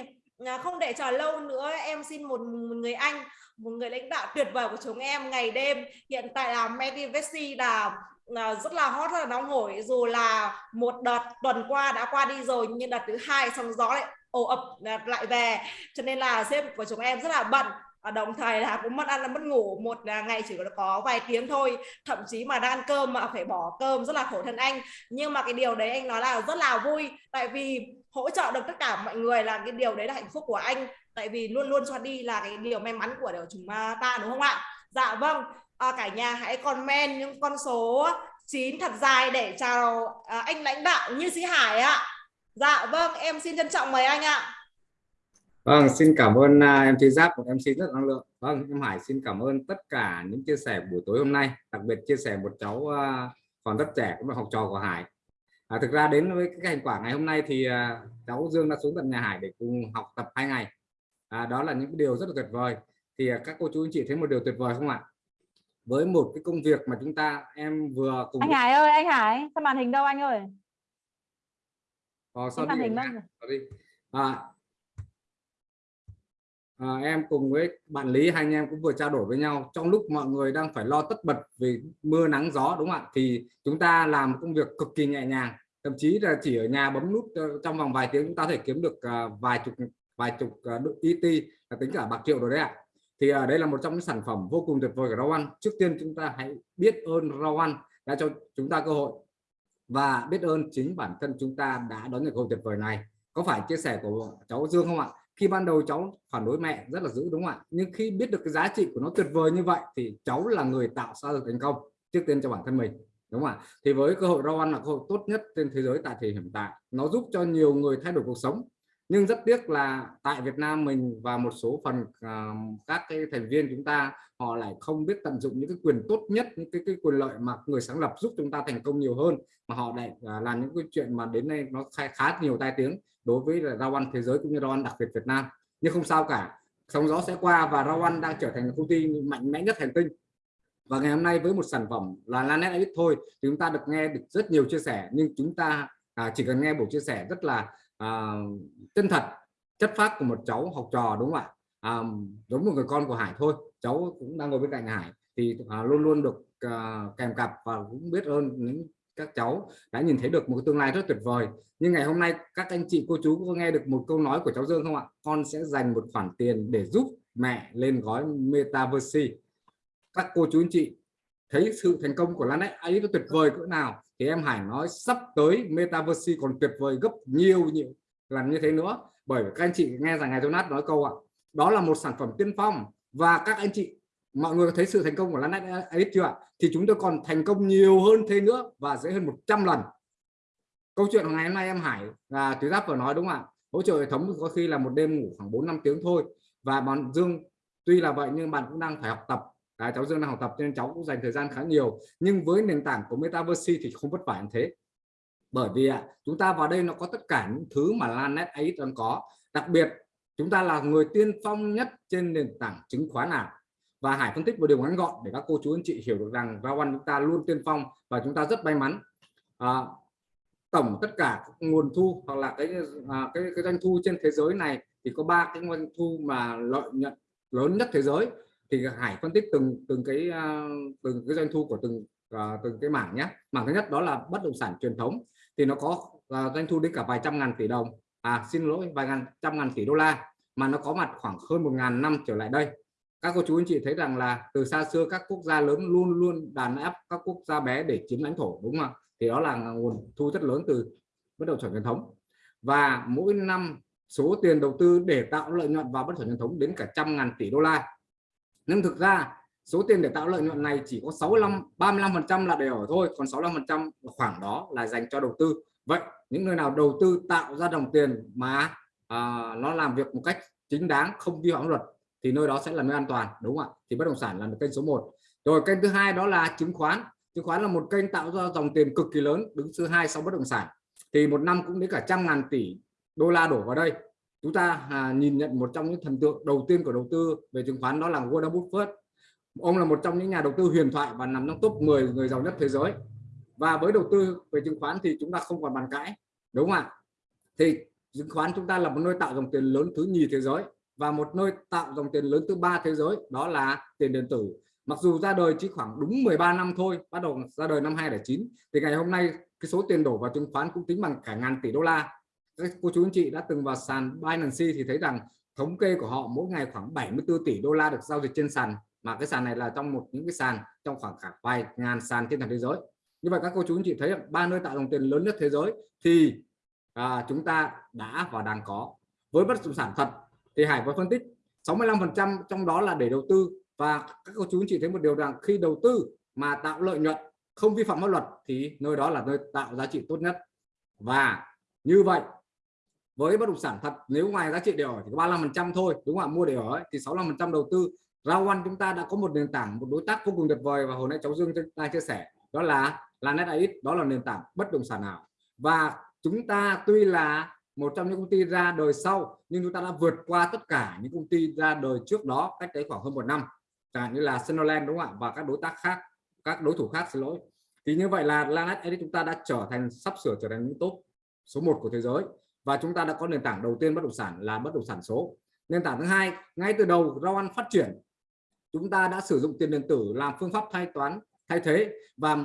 [SPEAKER 2] không để chờ lâu nữa em xin một, một người anh một người lãnh đạo tuyệt vời của chúng em ngày đêm hiện tại là Medivesi là là Ờ, rất là hot, rất là nóng hổi. Dù là một đợt tuần qua đã qua đi rồi, nhưng đợt thứ hai xong gió lại ồ ập ờ, lại về. Cho nên là sếp của chúng em rất là bận. Và đồng thời là cũng mất ăn là mất ngủ. Một ngày chỉ có vài tiếng thôi. Thậm chí mà đang ăn cơm mà phải bỏ cơm rất là khổ thân anh. Nhưng mà cái điều đấy anh nói là rất là vui. Tại vì hỗ trợ được tất cả mọi người là cái điều đấy là hạnh phúc của anh. Tại vì luôn luôn cho đi là cái điều may mắn của chúng ta, đúng không ạ? Dạ vâng à, cả nhà hãy comment những con số 9 thật dài để chào à, anh lãnh đạo như sĩ Hải ạ dạ vâng em xin trân trọng mời anh ạ
[SPEAKER 6] Vâng, xin cảm ơn à, uh, MC Giáp cũng em xin rất năng lượng. Vâng, em Hải xin cảm ơn tất cả những chia sẻ buổi tối hôm nay, đặc biệt chia sẻ một cháu uh, còn rất trẻ cũng là học trò của Hải. À, thực ra đến với cái thành quả ngày hôm nay thì uh, cháu Dương đã xuống tận nhà Hải để cùng học tập hai ngày. À, đó là những điều rất là tuyệt vời. Thì uh, các cô chú anh chị thấy một điều tuyệt vời không ạ? Với một cái công việc mà chúng ta em vừa cùng
[SPEAKER 4] anh Hải ơi anh Hải sao màn hình đâu anh ơi?
[SPEAKER 6] Ờ, sao
[SPEAKER 4] màn hình đâu?
[SPEAKER 6] À, à, em cùng với bạn Lý hai anh em cũng vừa trao đổi với nhau. Trong lúc mọi người đang phải lo tất bật vì mưa nắng gió đúng không ạ? Thì chúng ta làm một công việc cực kỳ nhẹ nhàng. Thậm chí là chỉ ở nhà bấm nút ờ, trong vòng vài tiếng chúng ta thể kiếm được ờ, vài chục vài chục uh, ET là tính cả bạc triệu rồi đấy ạ thì uh, đây là một trong những sản phẩm vô cùng tuyệt vời của rau ăn trước tiên chúng ta hãy biết ơn rau ăn đã cho chúng ta cơ hội. Và biết ơn chính bản thân chúng ta đã đón nhận cơ hội tuyệt vời này. Có phải chia sẻ của cháu Dương không ạ? Khi ban đầu cháu phản đối mẹ rất là dữ đúng không ạ? Nhưng khi biết được cái giá trị của nó tuyệt vời như vậy thì cháu là người tạo ra được thành công. Trước tiên cho bản thân mình đúng không ạ? Thì với cơ hội rau ăn là cơ hội tốt nhất trên thế giới tại thời hiện tại. Nó giúp cho nhiều người thay đổi cuộc sống nhưng rất tiếc là tại Việt Nam mình và một số phần uh, các cái thành viên chúng ta họ lại không biết tận dụng những cái quyền tốt nhất những cái, cái quyền lợi mà người sáng lập giúp chúng ta thành công nhiều hơn mà họ lại uh, làm những cái chuyện mà đến nay nó khá, khá nhiều tai tiếng đối với là rau ăn thế giới cũng như rau ăn đặc biệt Việt Nam. Nhưng không sao cả sóng gió sẽ qua và rau ăn đang trở thành công ty mạnh mẽ nhất hành tinh. Và ngày hôm nay với một sản phẩm là Lanet Edit thôi thì chúng ta được nghe được rất nhiều chia sẻ nhưng chúng ta à, chỉ cần nghe buổi chia sẻ rất là à, chân thật chất phát của một cháu học trò đúng không ạ? À, giống một người con của Hải thôi cháu cũng đang ngồi bên cạnh Hải thì à, luôn luôn được à, kèm cặp và cũng biết ơn những các cháu đã nhìn thấy được một tương lai rất tuyệt vời. Nhưng ngày hôm nay các anh chị cô chú có nghe được một câu nói của cháu Dương không ạ? Con sẽ dành một khoản tiền để giúp mẹ lên gói Metaverse. Các cô chú anh chị thấy sự thành công của Lan ấy, ấy nó tuyệt vời cỡ nào? Thì em Hải nói sắp tới Metaverse còn tuyệt vời gấp nhiều nhiều lần như thế nữa. Bởi các anh chị nghe rằng ngày Jonas nói câu ạ, đó là một sản phẩm tiên phong. Và các anh chị, mọi người thấy sự thành công của Lanet ấy chưa ạ? Thì chúng tôi còn thành công nhiều hơn thế nữa và dễ hơn 100 lần. Câu chuyện của ngày hôm nay em Hải là Thúy Giáp vừa nói đúng không ạ? Hỗ trợ hệ thống có khi là một đêm ngủ khoảng 4 năm tiếng thôi. Và bạn Dương, tuy là vậy nhưng bạn cũng đang phải học tập à, cháu Dương đang học tập nên cháu cũng dành thời gian khá nhiều. Nhưng với nền tảng của Metaverse thì không vất vả như thế. Bởi vì ạ chúng ta vào đây nó có tất cả những thứ mà Lanet ấy đang có. Đặc biệt chúng ta là người tiên phong nhất trên nền tảng chứng khoán nào và Hải phân tích một điều ngắn gọn để các cô chú anh chị hiểu được rằng Rao chúng ta luôn tiên phong và chúng ta rất may mắn. À, tổng tất cả nguồn thu hoặc là cái à, cái, cái doanh thu trên thế giới này thì có ba cái nguồn thu mà lợi nhuận lớn nhất thế giới thì Hải phân tích từng từng cái à, từng cái doanh thu của từng uh, từng cái mảng nhé. Mảng thứ nhất đó là bất động sản truyền thống. Thì nó có uh, doanh thu đến cả vài trăm ngàn tỷ đồng. À xin lỗi vài ngàn trăm ngàn tỷ đô la. Mà nó có mặt khoảng hơn một ngàn năm trở lại đây. Các cô chú anh chị thấy rằng là từ xa xưa các quốc gia lớn luôn luôn đàn áp các quốc gia bé để chiếm lãnh thổ đúng không thì đó là nguồn thu rất lớn từ bất động sản truyền thống. Và mỗi năm số tiền đầu tư để tạo lợi nhuận vào bất động sản truyền thống đến cả trăm ngàn tỷ đô la nhưng thực ra số tiền để tạo lợi nhuận này chỉ có 65 35 phần trăm là để ở thôi còn 65 phần trăm khoảng đó là dành cho đầu tư. Vậy những nơi nào đầu tư tạo ra đồng tiền mà à, nó làm việc một cách chính đáng không vi phạm luật thì nơi đó sẽ là nơi an toàn đúng không ạ? Thì bất động sản là một kênh số 1 rồi kênh thứ hai đó là chứng khoán. Chứng khoán là một kênh tạo ra dòng tiền cực kỳ lớn đứng thứ hai sau bất động sản. Thì một năm cũng đến cả trăm ngàn tỷ đô la đổ vào đây chúng ta à, nhìn nhận một trong những thần tượng đầu tiên của đầu tư về chứng khoán đó là Warren Buffett. Ông là một trong những nhà đầu tư huyền thoại và nằm trong top 10 người giàu nhất thế giới. Và với đầu tư về chứng khoán thì chúng ta không còn bàn cãi đúng không ạ? Thì chứng khoán chúng ta là một nơi tạo dòng tiền lớn thứ nhì thế giới và một nơi tạo dòng tiền lớn thứ ba thế giới đó là tiền điện tử. Mặc dù ra đời chỉ khoảng đúng 13 năm thôi bắt đầu ra đời năm 2009 thì ngày hôm nay cái số tiền đổ vào chứng khoán cũng tính bằng cả ngàn tỷ đô la các cô chú anh chị đã từng vào sàn Binance thì thấy rằng thống kê của họ mỗi ngày khoảng 74 tỷ đô la được giao dịch trên sàn mà cái sàn này là trong một những cái sàn trong khoảng cả vài ngàn sàn trên toàn thế giới. Như vậy các cô chú anh chị thấy ba nơi tạo dòng tiền lớn nhất thế giới thì à, chúng ta đã và đang có. Với bất động sản thật thì Hải có phân tích 65% trong đó là để đầu tư. Và các cô chú anh chị thấy một điều rằng khi đầu tư mà tạo lợi nhuận không vi phạm pháp luật thì nơi đó là nơi tạo giá trị tốt nhất. Và như vậy với bất động sản thật nếu ngoài giá trị để ở thì có 35% thôi đúng không ạ? Mua để ở ấy, thì 65% đầu tư. Rao chúng ta đã có một nền tảng một đối tác vô cùng tuyệt vời và hồi nãy cháu Dương ta chia sẻ. Đó là là NetAid đó là nền tảng bất động sản ảo. Và chúng ta tuy là một trong những công ty ra đời sau nhưng chúng ta đã vượt qua tất cả những công ty ra đời trước đó cách đấy khoảng hơn một năm. Chẳng hạn như là Sinoland đúng không ạ? Và các đối tác khác các đối thủ khác xin lỗi. Thì như vậy là Lanet chúng ta đã trở thành sắp sửa trở thành những top số 1 của thế giới và chúng ta đã có nền tảng đầu tiên bất động sản là bất động sản số. Nền tảng thứ hai ngay từ đầu Rao phát triển chúng ta đã sử dụng tiền điện tử làm phương pháp thanh toán thay thế. Và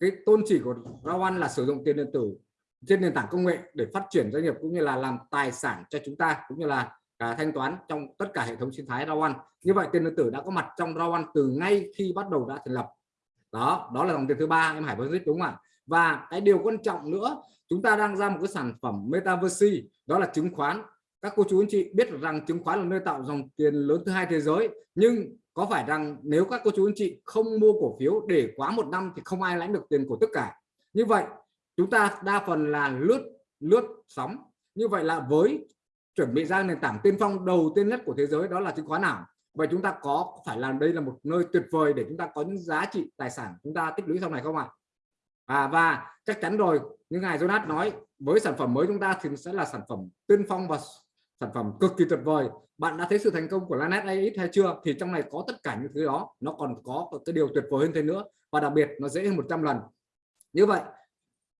[SPEAKER 6] cái tôn chỉ của Rao là sử dụng tiền điện tử trên nền tảng công nghệ để phát triển doanh nghiệp cũng như là làm tài sản cho chúng ta cũng như là à, thanh toán trong tất cả hệ thống sinh thái Rao như vậy tiền điện tử đã có mặt trong Rao từ ngay khi bắt đầu đã thành lập. Đó đó là dòng tiền thứ ba em Hải phân đúng không ạ? Và cái điều quan trọng nữa chúng ta đang ra một cái sản phẩm metaverse đó là chứng khoán. Các cô chú anh chị biết rằng chứng khoán là nơi tạo dòng tiền lớn thứ hai thế giới nhưng có phải rằng nếu các cô chú anh chị không mua cổ phiếu để quá một năm thì không ai lãnh được tiền của tất cả? Như vậy chúng ta đa phần là lướt lướt sóng. Như vậy là với chuẩn bị ra nền tảng tiên phong đầu tiên nhất của thế giới đó là chứng khoán nào vậy chúng ta có phải là đây là một nơi tuyệt vời để chúng ta có những giá trị tài sản chúng ta tích lũy sau này không ạ? à, À, và chắc chắn rồi, như ngài Jonas nói, với sản phẩm mới chúng ta thì sẽ là sản phẩm tiên phong và sản phẩm cực kỳ tuyệt vời. Bạn đã thấy sự thành công của Lanet AX hay chưa? Thì trong này có tất cả những thứ đó, nó còn có cái điều tuyệt vời hơn thế nữa, và đặc biệt nó dễ hơn 100 lần. Như vậy,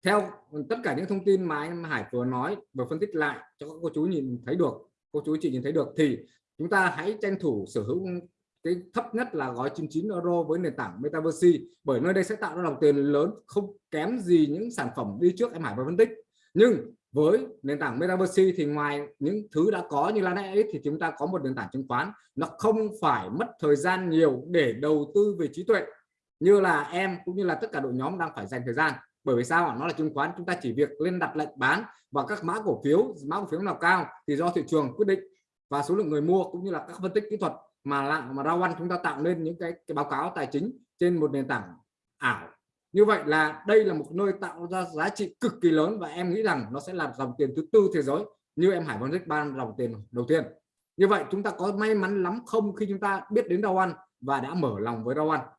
[SPEAKER 6] theo tất cả những thông tin mà anh Hải vừa nói vừa phân tích lại cho các cô chú nhìn thấy được, cô chú chị nhìn thấy được, thì chúng ta hãy tranh thủ sở hữu cái thấp nhất là gói 99 euro với nền tảng Metaverse, bởi nơi đây sẽ tạo ra dòng tiền lớn, không kém gì những sản phẩm đi trước em Hải và phân tích. Nhưng với nền tảng Metaverse thì ngoài những thứ đã có như Lanet thì chúng ta có một nền tảng chứng khoán. Nó không phải mất thời gian nhiều để đầu tư về trí tuệ, như là em cũng như là tất cả đội nhóm đang phải dành thời gian. Bởi vì sao nó là chứng khoán, chúng ta chỉ việc lên đặt lệnh bán và các mã cổ phiếu, mã cổ phiếu nào cao thì do thị trường quyết định. Và số lượng người mua cũng như là các phân tích kỹ thuật mà lại mà Rao chúng ta tạo nên những cái, cái báo cáo tài chính trên một nền tảng ảo. Như vậy là đây là một nơi tạo ra giá trị cực kỳ lớn và em nghĩ rằng nó sẽ là dòng tiền thứ tư thế giới như em Hải Văn Rích ban dòng tiền đầu tiên. Như vậy chúng ta có may mắn lắm không khi chúng ta biết đến Rao và đã mở lòng với Rao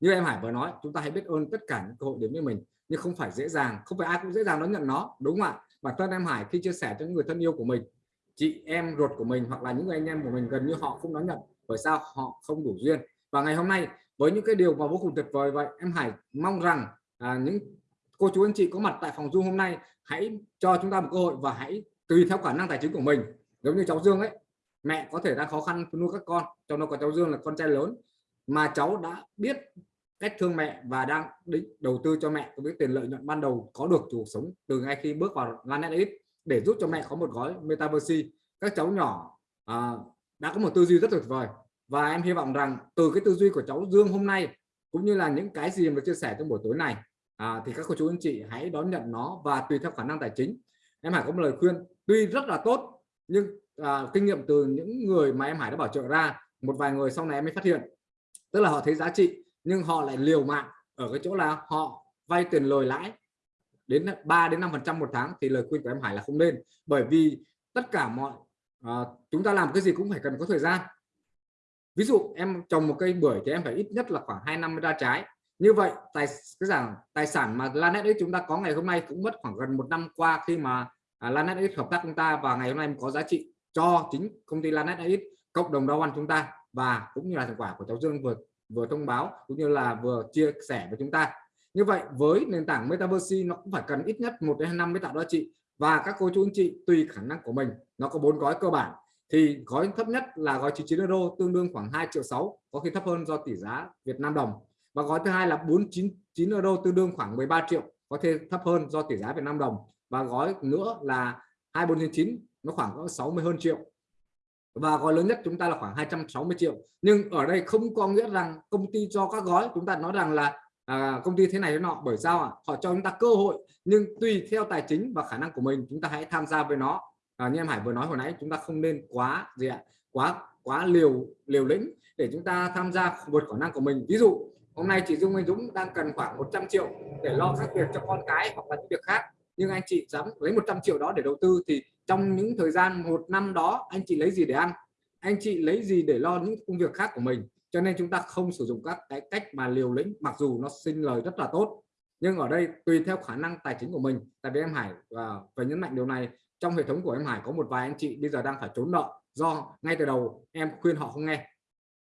[SPEAKER 6] như em Hải vừa nói chúng ta hãy biết ơn tất cả những cơ hội đến với mình nhưng không phải dễ dàng không phải ai cũng dễ dàng đón nhận nó đúng không ạ? Bản thân em Hải khi chia sẻ cho những người thân yêu của mình chị em ruột của mình hoặc là những người anh em của mình gần như họ không đón nhận bởi sao? Họ không đủ duyên. Và ngày hôm nay với những cái điều mà vô cùng tuyệt vời vậy em Hải mong rằng à, những cô chú anh chị có mặt tại phòng Zoom hôm nay hãy cho chúng ta một cơ hội và hãy tùy theo khả năng tài chính của mình. Giống như cháu Dương ấy mẹ có thể đang khó khăn nuôi các con trong đó có cháu Dương là con trai lớn mà cháu đã biết cách thương mẹ và đang định đầu tư cho mẹ với tiền lợi nhuận ban đầu có được cuộc sống từ ngay khi bước vào Lanet ít để giúp cho mẹ có một gói metaverse. Các cháu nhỏ à, đã có một tư duy rất tuyệt vời. Và em hy vọng rằng từ cái tư duy của cháu Dương hôm nay cũng như là những cái gì mà chia sẻ trong buổi tối này à, thì các cô chú anh chị hãy đón nhận nó và tùy theo khả năng tài chính. Em Hải có một lời khuyên tuy rất là tốt nhưng à, kinh nghiệm từ những người mà em Hải đã bảo trợ ra một vài người sau này em mới phát hiện. Tức là họ thấy giá trị nhưng họ lại liều mạng ở cái chỗ là họ vay tiền lời lãi đến 3 đến 5 phần trăm một tháng thì lời khuyên của em Hải là không nên. Bởi vì tất cả mọi à, chúng ta làm cái gì cũng phải cần có thời gian. Ví dụ em trồng một cây bưởi thì em phải ít nhất là khoảng 2 năm mới ra trái. Như vậy tài cái rằng tài sản mà Lanet ấy chúng ta có ngày hôm nay cũng mất khoảng gần một năm qua khi mà à, Lanet ấy hợp tác chúng ta và ngày hôm nay có giá trị cho chính công ty Lanet ấy cộng đồng đau ăn chúng ta và cũng như là thành quả của cháu Dương vừa vừa thông báo cũng như là vừa chia sẻ với chúng ta như vậy, với nền tảng Metaverse, nó cũng phải cần ít nhất một đến hai năm mới tạo giá trị và các cô chú anh chị, tùy khả năng của mình, nó có bốn gói cơ bản. Thì gói thấp nhất là gói 99 euro, tương đương khoảng 2 triệu 6 có khi thấp hơn do tỷ giá Việt Nam đồng. Và gói thứ hai là 499 euro, tương đương khoảng 13 triệu, có thể thấp hơn do tỷ giá Việt Nam đồng. Và gói nữa là 2499 nó khoảng có 60 hơn triệu. Và gói lớn nhất chúng ta là khoảng 260 triệu. Nhưng ở đây không có nghĩa rằng công ty cho các gói, chúng ta nói rằng là à, công ty thế này thế nọ bởi sao ạ? Họ cho chúng ta cơ hội nhưng tùy theo tài chính và khả năng của mình chúng ta hãy tham gia với nó. À, như em Hải vừa nói hồi nãy chúng ta không nên quá gì ạ? Quá quá liều liều lĩnh để chúng ta tham gia vượt khả năng của mình. Ví dụ hôm nay chị Dung Anh Dũng đang cần khoảng 100 triệu để lo các việc cho con cái hoặc là những việc khác nhưng anh chị dám lấy 100 triệu đó để đầu tư thì trong những thời gian một năm đó anh chị lấy gì để ăn? Anh chị lấy gì để lo những công việc khác của mình? Cho nên chúng ta không sử dụng các cái cách mà liều lĩnh, mặc dù nó sinh lời rất là tốt. Nhưng ở đây tùy theo khả năng tài chính của mình. Tại vì em Hải và phải nhấn mạnh điều này. Trong hệ thống của em Hải có một vài anh chị bây giờ đang phải trốn nợ do ngay từ đầu em khuyên họ không nghe.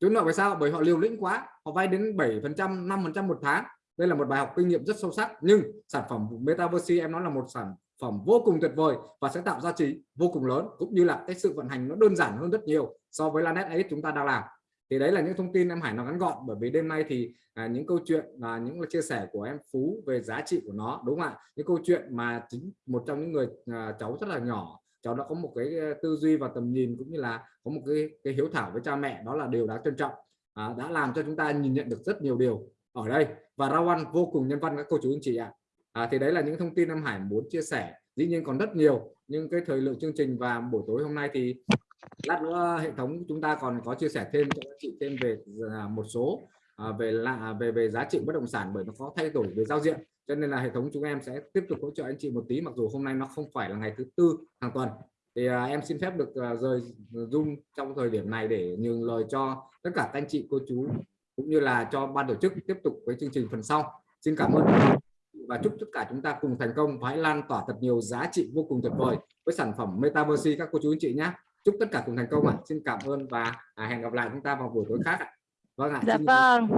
[SPEAKER 6] Trốn nợ vì sao? Bởi họ liều lĩnh quá. Họ vay đến 7 phần trăm 5 phần trăm một tháng. Đây là một bài học kinh nghiệm rất sâu sắc. Nhưng sản phẩm Metaverse, em nói là một sản phẩm vô cùng tuyệt vời và sẽ tạo giá trị vô cùng lớn. Cũng như là cái sự vận hành nó đơn giản hơn rất nhiều so với Lanet ấy chúng ta đang làm thì đấy là những thông tin em Hải nó ngắn gọn bởi vì đêm nay thì à, những câu chuyện và những chia sẻ của em Phú về giá trị của nó đúng không ạ? Những câu chuyện mà chính một trong những người à, cháu rất là nhỏ cháu đã có một cái tư duy và tầm nhìn cũng như là có một cái, cái hiếu thảo với cha mẹ đó là điều đáng trân trọng à, đã làm cho chúng ta nhìn nhận được rất nhiều điều ở đây. Và Rawan vô cùng nhân văn các cô chú anh chị ạ. À, thì đấy là những thông tin em Hải muốn chia sẻ. Dĩ nhiên còn rất nhiều nhưng cái thời lượng chương trình và buổi tối hôm nay thì lát nữa hệ thống chúng ta còn có chia sẻ thêm cho các chị thêm về à, một số à, về là về về giá trị bất động sản bởi nó có thay đổi về giao diện. Cho nên là hệ thống chúng em sẽ tiếp tục hỗ trợ anh chị một tí mặc dù hôm nay nó không phải là ngày thứ tư hàng tuần. Thì à, em xin phép được à, rời zoom trong thời điểm này để nhường lời cho tất cả các anh chị cô chú cũng như là cho ban tổ chức tiếp tục với chương trình phần sau. Xin cảm ơn. Và chúc tất cả chúng ta cùng thành công và hãy lan tỏa thật nhiều giá trị vô cùng tuyệt vời với sản phẩm Metaverse các cô chú anh chị nhé chúc tất cả cùng thành công ạ. À. xin cảm ơn và à, hẹn gặp lại chúng ta vào buổi tối khác ạ.
[SPEAKER 4] Vâng ạ dạ vâng.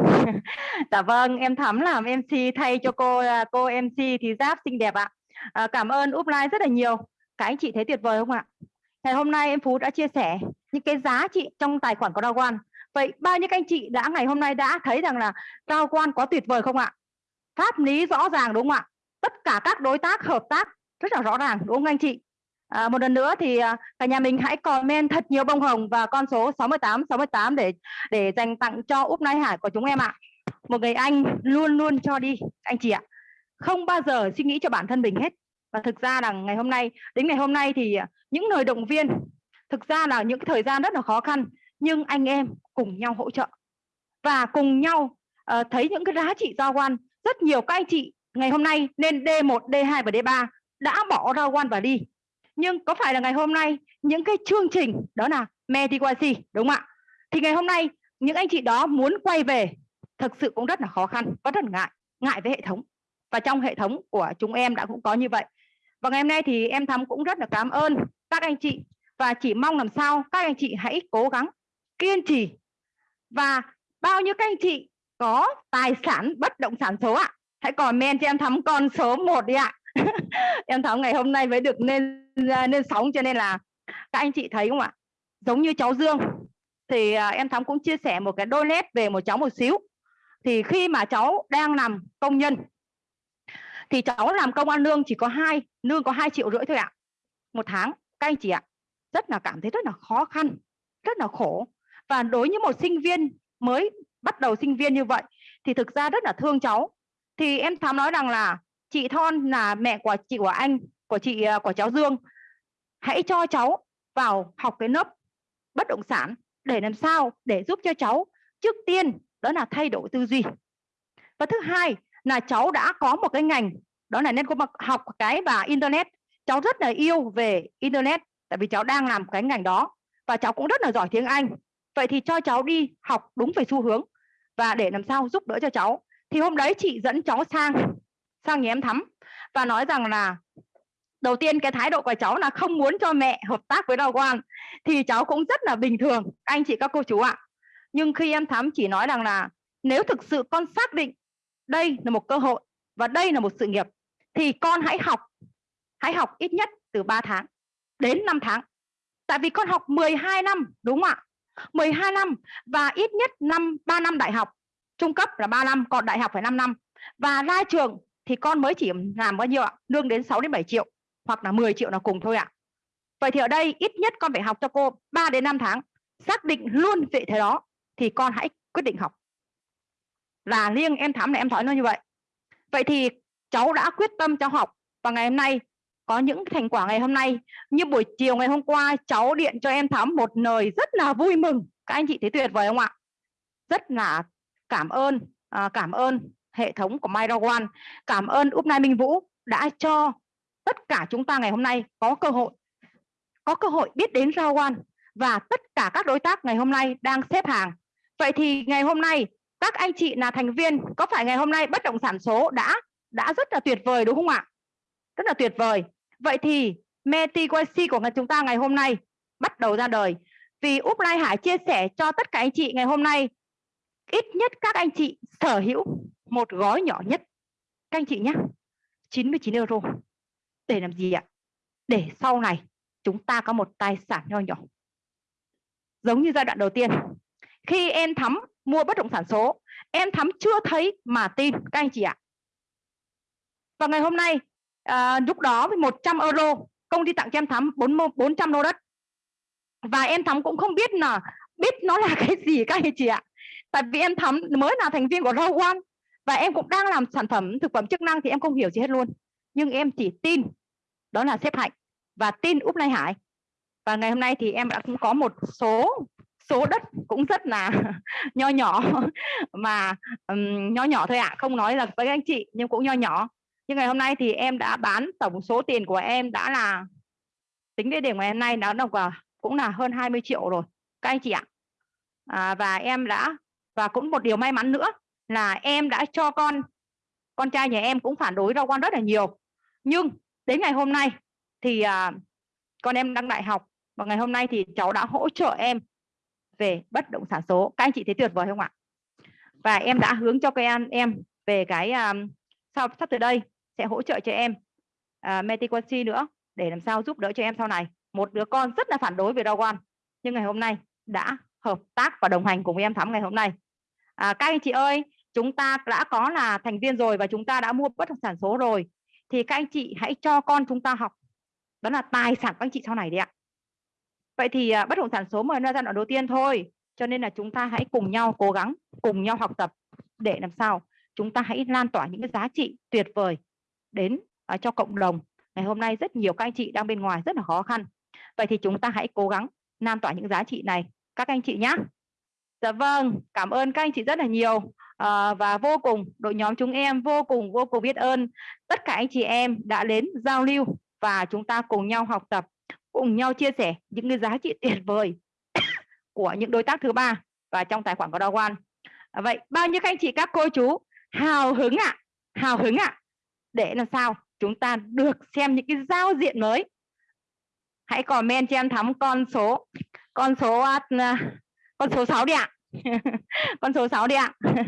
[SPEAKER 4] Dạ vâng em thắm làm MC thay cho cô à, cô MC thì giáp xinh đẹp ạ. À, cảm ơn upline rất là nhiều. Các anh chị thấy tuyệt vời không ạ? Ngày hôm nay em Phú đã chia sẻ những cái giá trị trong tài khoản của Đào Quan. Vậy bao nhiêu các anh chị đã ngày hôm nay đã thấy rằng là Đào Quan có tuyệt vời không ạ? Pháp lý rõ ràng đúng không ạ? Tất cả các đối tác hợp tác rất là rõ ràng đúng không anh chị À, một lần nữa thì à, cả nhà mình hãy comment thật nhiều bông hồng và con số 68 68 để để dành tặng cho Úp Nai Hải của chúng em ạ. Một người anh luôn luôn cho đi anh chị ạ. Không bao giờ suy nghĩ cho bản thân mình hết. Và thực ra là ngày hôm nay đến ngày hôm nay thì những lời động viên thực ra là những thời gian rất là khó khăn nhưng anh em cùng nhau hỗ trợ và cùng nhau uh, thấy những cái giá trị giao quan rất nhiều các anh chị ngày hôm nay nên D1, D2 và D3 đã bỏ ra quan và đi nhưng có phải là ngày hôm nay, những cái chương trình, đó là Mediquasi, đúng không ạ? Thì ngày hôm nay, những anh chị đó muốn quay về, thực sự cũng rất là khó khăn có rất là ngại ngại với hệ thống. Và trong hệ thống của chúng em đã cũng có như vậy. Và ngày hôm nay thì em thắm cũng rất là cảm ơn các anh chị. Và chỉ mong làm sao các anh chị hãy cố gắng, kiên trì. Và bao nhiêu các anh chị có tài sản, bất động sản số ạ? Hãy comment cho em thắm con số 1 đi ạ. em thắm ngày hôm nay mới được nên à, nên sóng cho nên là các anh chị thấy không ạ? Giống như cháu Dương. Thì à, em thắm cũng chia sẻ một cái đôi nét về một cháu một xíu. Thì khi mà cháu đang làm công nhân, thì cháu làm công ăn lương chỉ có hai, lương có hai triệu rưỡi thôi ạ. Một tháng, các anh chị ạ. Rất là cảm thấy rất là khó khăn, rất là khổ. Và đối với một sinh viên mới bắt đầu sinh viên như vậy, thì thực ra rất là thương cháu. Thì em thắm nói rằng là chị Thon là mẹ của chị của anh, của chị à, của cháu Dương. Hãy cho cháu vào học cái lớp bất động sản để làm sao để giúp cho cháu. Trước tiên, đó là thay đổi tư duy. Và thứ hai là cháu đã có một cái ngành, đó là nên có học cái và internet. Cháu rất là yêu về internet, tại vì cháu đang làm cái ngành đó và cháu cũng rất là giỏi tiếng Anh. Vậy thì cho cháu đi học đúng về xu hướng và để làm sao giúp đỡ cho cháu. Thì hôm đấy chị dẫn cháu sang sang nhà em thắm và nói rằng là, đầu tiên cái thái độ của cháu là không muốn cho mẹ hợp tác với đào quan thì cháu cũng rất là bình thường, anh chị các cô chú ạ. Nhưng khi em thắm chỉ nói rằng là, nếu thực sự con xác định đây là một cơ hội và đây là một sự nghiệp, thì con hãy học hãy học ít nhất từ 3 tháng đến 5 tháng. Tại vì con học 12 năm, đúng không ạ? 12 năm và ít nhất năm 3 năm đại học. Trung cấp là 3 năm, còn đại học phải 5 năm. Và ra trường thì con mới chỉ làm bao nhiêu ạ? Lương đến 6 đến 7 triệu hoặc là 10 triệu là cùng thôi ạ. Vậy thì ở đây ít nhất con phải học cho cô 3 đến 5 tháng xác định luôn vị thế đó thì con hãy quyết định học. Là riêng em thắm này em nói nó như vậy. Vậy thì cháu đã quyết tâm cho học và ngày hôm nay có những thành quả ngày hôm nay. Như buổi chiều ngày hôm qua cháu điện cho em thắm một lời rất là vui mừng. Các anh chị thấy tuyệt vời không ạ? Rất là cảm ơn à, cảm ơn hệ thống của MyRawan cảm ơn Upnai Minh Vũ đã cho tất cả chúng ta ngày hôm nay có cơ hội, có cơ hội biết đến Rawan và tất cả các đối tác ngày hôm nay đang xếp hàng. Vậy thì ngày hôm nay, các anh chị là thành viên, có phải ngày hôm nay bất động sản số đã đã rất là tuyệt vời đúng không ạ? Rất là tuyệt vời. Vậy thì MetiQC của chúng ta ngày hôm nay bắt đầu ra đời. Vì Upline Hải chia sẻ cho tất cả anh chị ngày hôm nay, ít nhất các anh chị sở hữu một gói nhỏ nhất. Các anh chị nhé 99 euro. Để làm gì ạ? Để sau này chúng ta có một tài sản nho nhỏ. Giống như giai đoạn đầu tiên. Khi em thắm mua bất động sản số em thắm chưa thấy mà tin các anh chị ạ. Và ngày hôm nay à, lúc đó với 100 euro công ty tặng cho em thắm 400 lô đất. Và em thắm cũng không biết là biết nó là cái gì các anh chị ạ. Tại vì em thắm mới là thành viên của Row One và em cũng đang làm sản phẩm thực phẩm chức năng thì em không hiểu gì hết luôn. Nhưng em chỉ tin đó là xếp hạnh và tin úp lai hải. Và ngày hôm nay thì em đã cũng có một số số đất cũng rất là nho nhỏ mà um, nho nhỏ thôi ạ à. không nói là với anh chị nhưng cũng nho nhỏ. Nhưng ngày hôm nay thì em đã bán tổng số tiền của em đã là tính đến điểm ngày hôm nay nó đồng cũng là hơn 20 triệu rồi. Các anh chị ạ. À, và em đã và cũng một điều may mắn nữa là em đã cho con con trai nhà em cũng phản đối rau quan rất là nhiều. Nhưng đến ngày hôm nay thì à, con em đang đại học và ngày hôm nay thì cháu đã hỗ trợ em về bất động sản số. Các anh chị thấy tuyệt vời không ạ? Và em đã hướng cho các em em về cái à, sau sắp tới đây sẽ hỗ trợ cho em à, Metiquancy nữa để làm sao giúp đỡ cho em sau này. Một đứa con rất là phản đối về rau nhưng ngày hôm nay đã hợp tác và đồng hành cùng với em thắm ngày hôm nay. À, các anh chị ơi chúng ta đã có là thành viên rồi và chúng ta đã mua bất động sản số rồi thì các anh chị hãy cho con chúng ta học. Đó là tài sản của anh chị sau này đấy ạ. Vậy thì à, bất động sản số mới ra giai đoạn đầu tiên thôi cho nên là chúng ta hãy cùng nhau cố gắng cùng nhau học tập để làm sao chúng ta hãy lan tỏa những cái giá trị tuyệt vời đến uh, cho cộng đồng. Ngày hôm nay rất nhiều các anh chị đang bên ngoài rất là khó khăn. Vậy thì chúng ta hãy cố gắng lan tỏa những giá trị này. Các anh chị nhé dạ vâng cảm ơn các anh chị rất là nhiều à, và vô cùng đội nhóm chúng em vô cùng vô cùng biết ơn. Tất cả anh chị em đã đến giao lưu và chúng ta cùng nhau học tập cùng nhau chia sẻ những cái giá trị tuyệt vời của những đối tác thứ ba và trong tài khoản của Đào Quan à, vậy bao nhiêu các anh chị các cô chú hào hứng ạ à, hào hứng ạ. À, để làm sao chúng ta được xem những cái giao diện mới. Hãy comment cho em thắm con số con số à, con số 6 đi ạ. con số 6 đi ạ. Đấy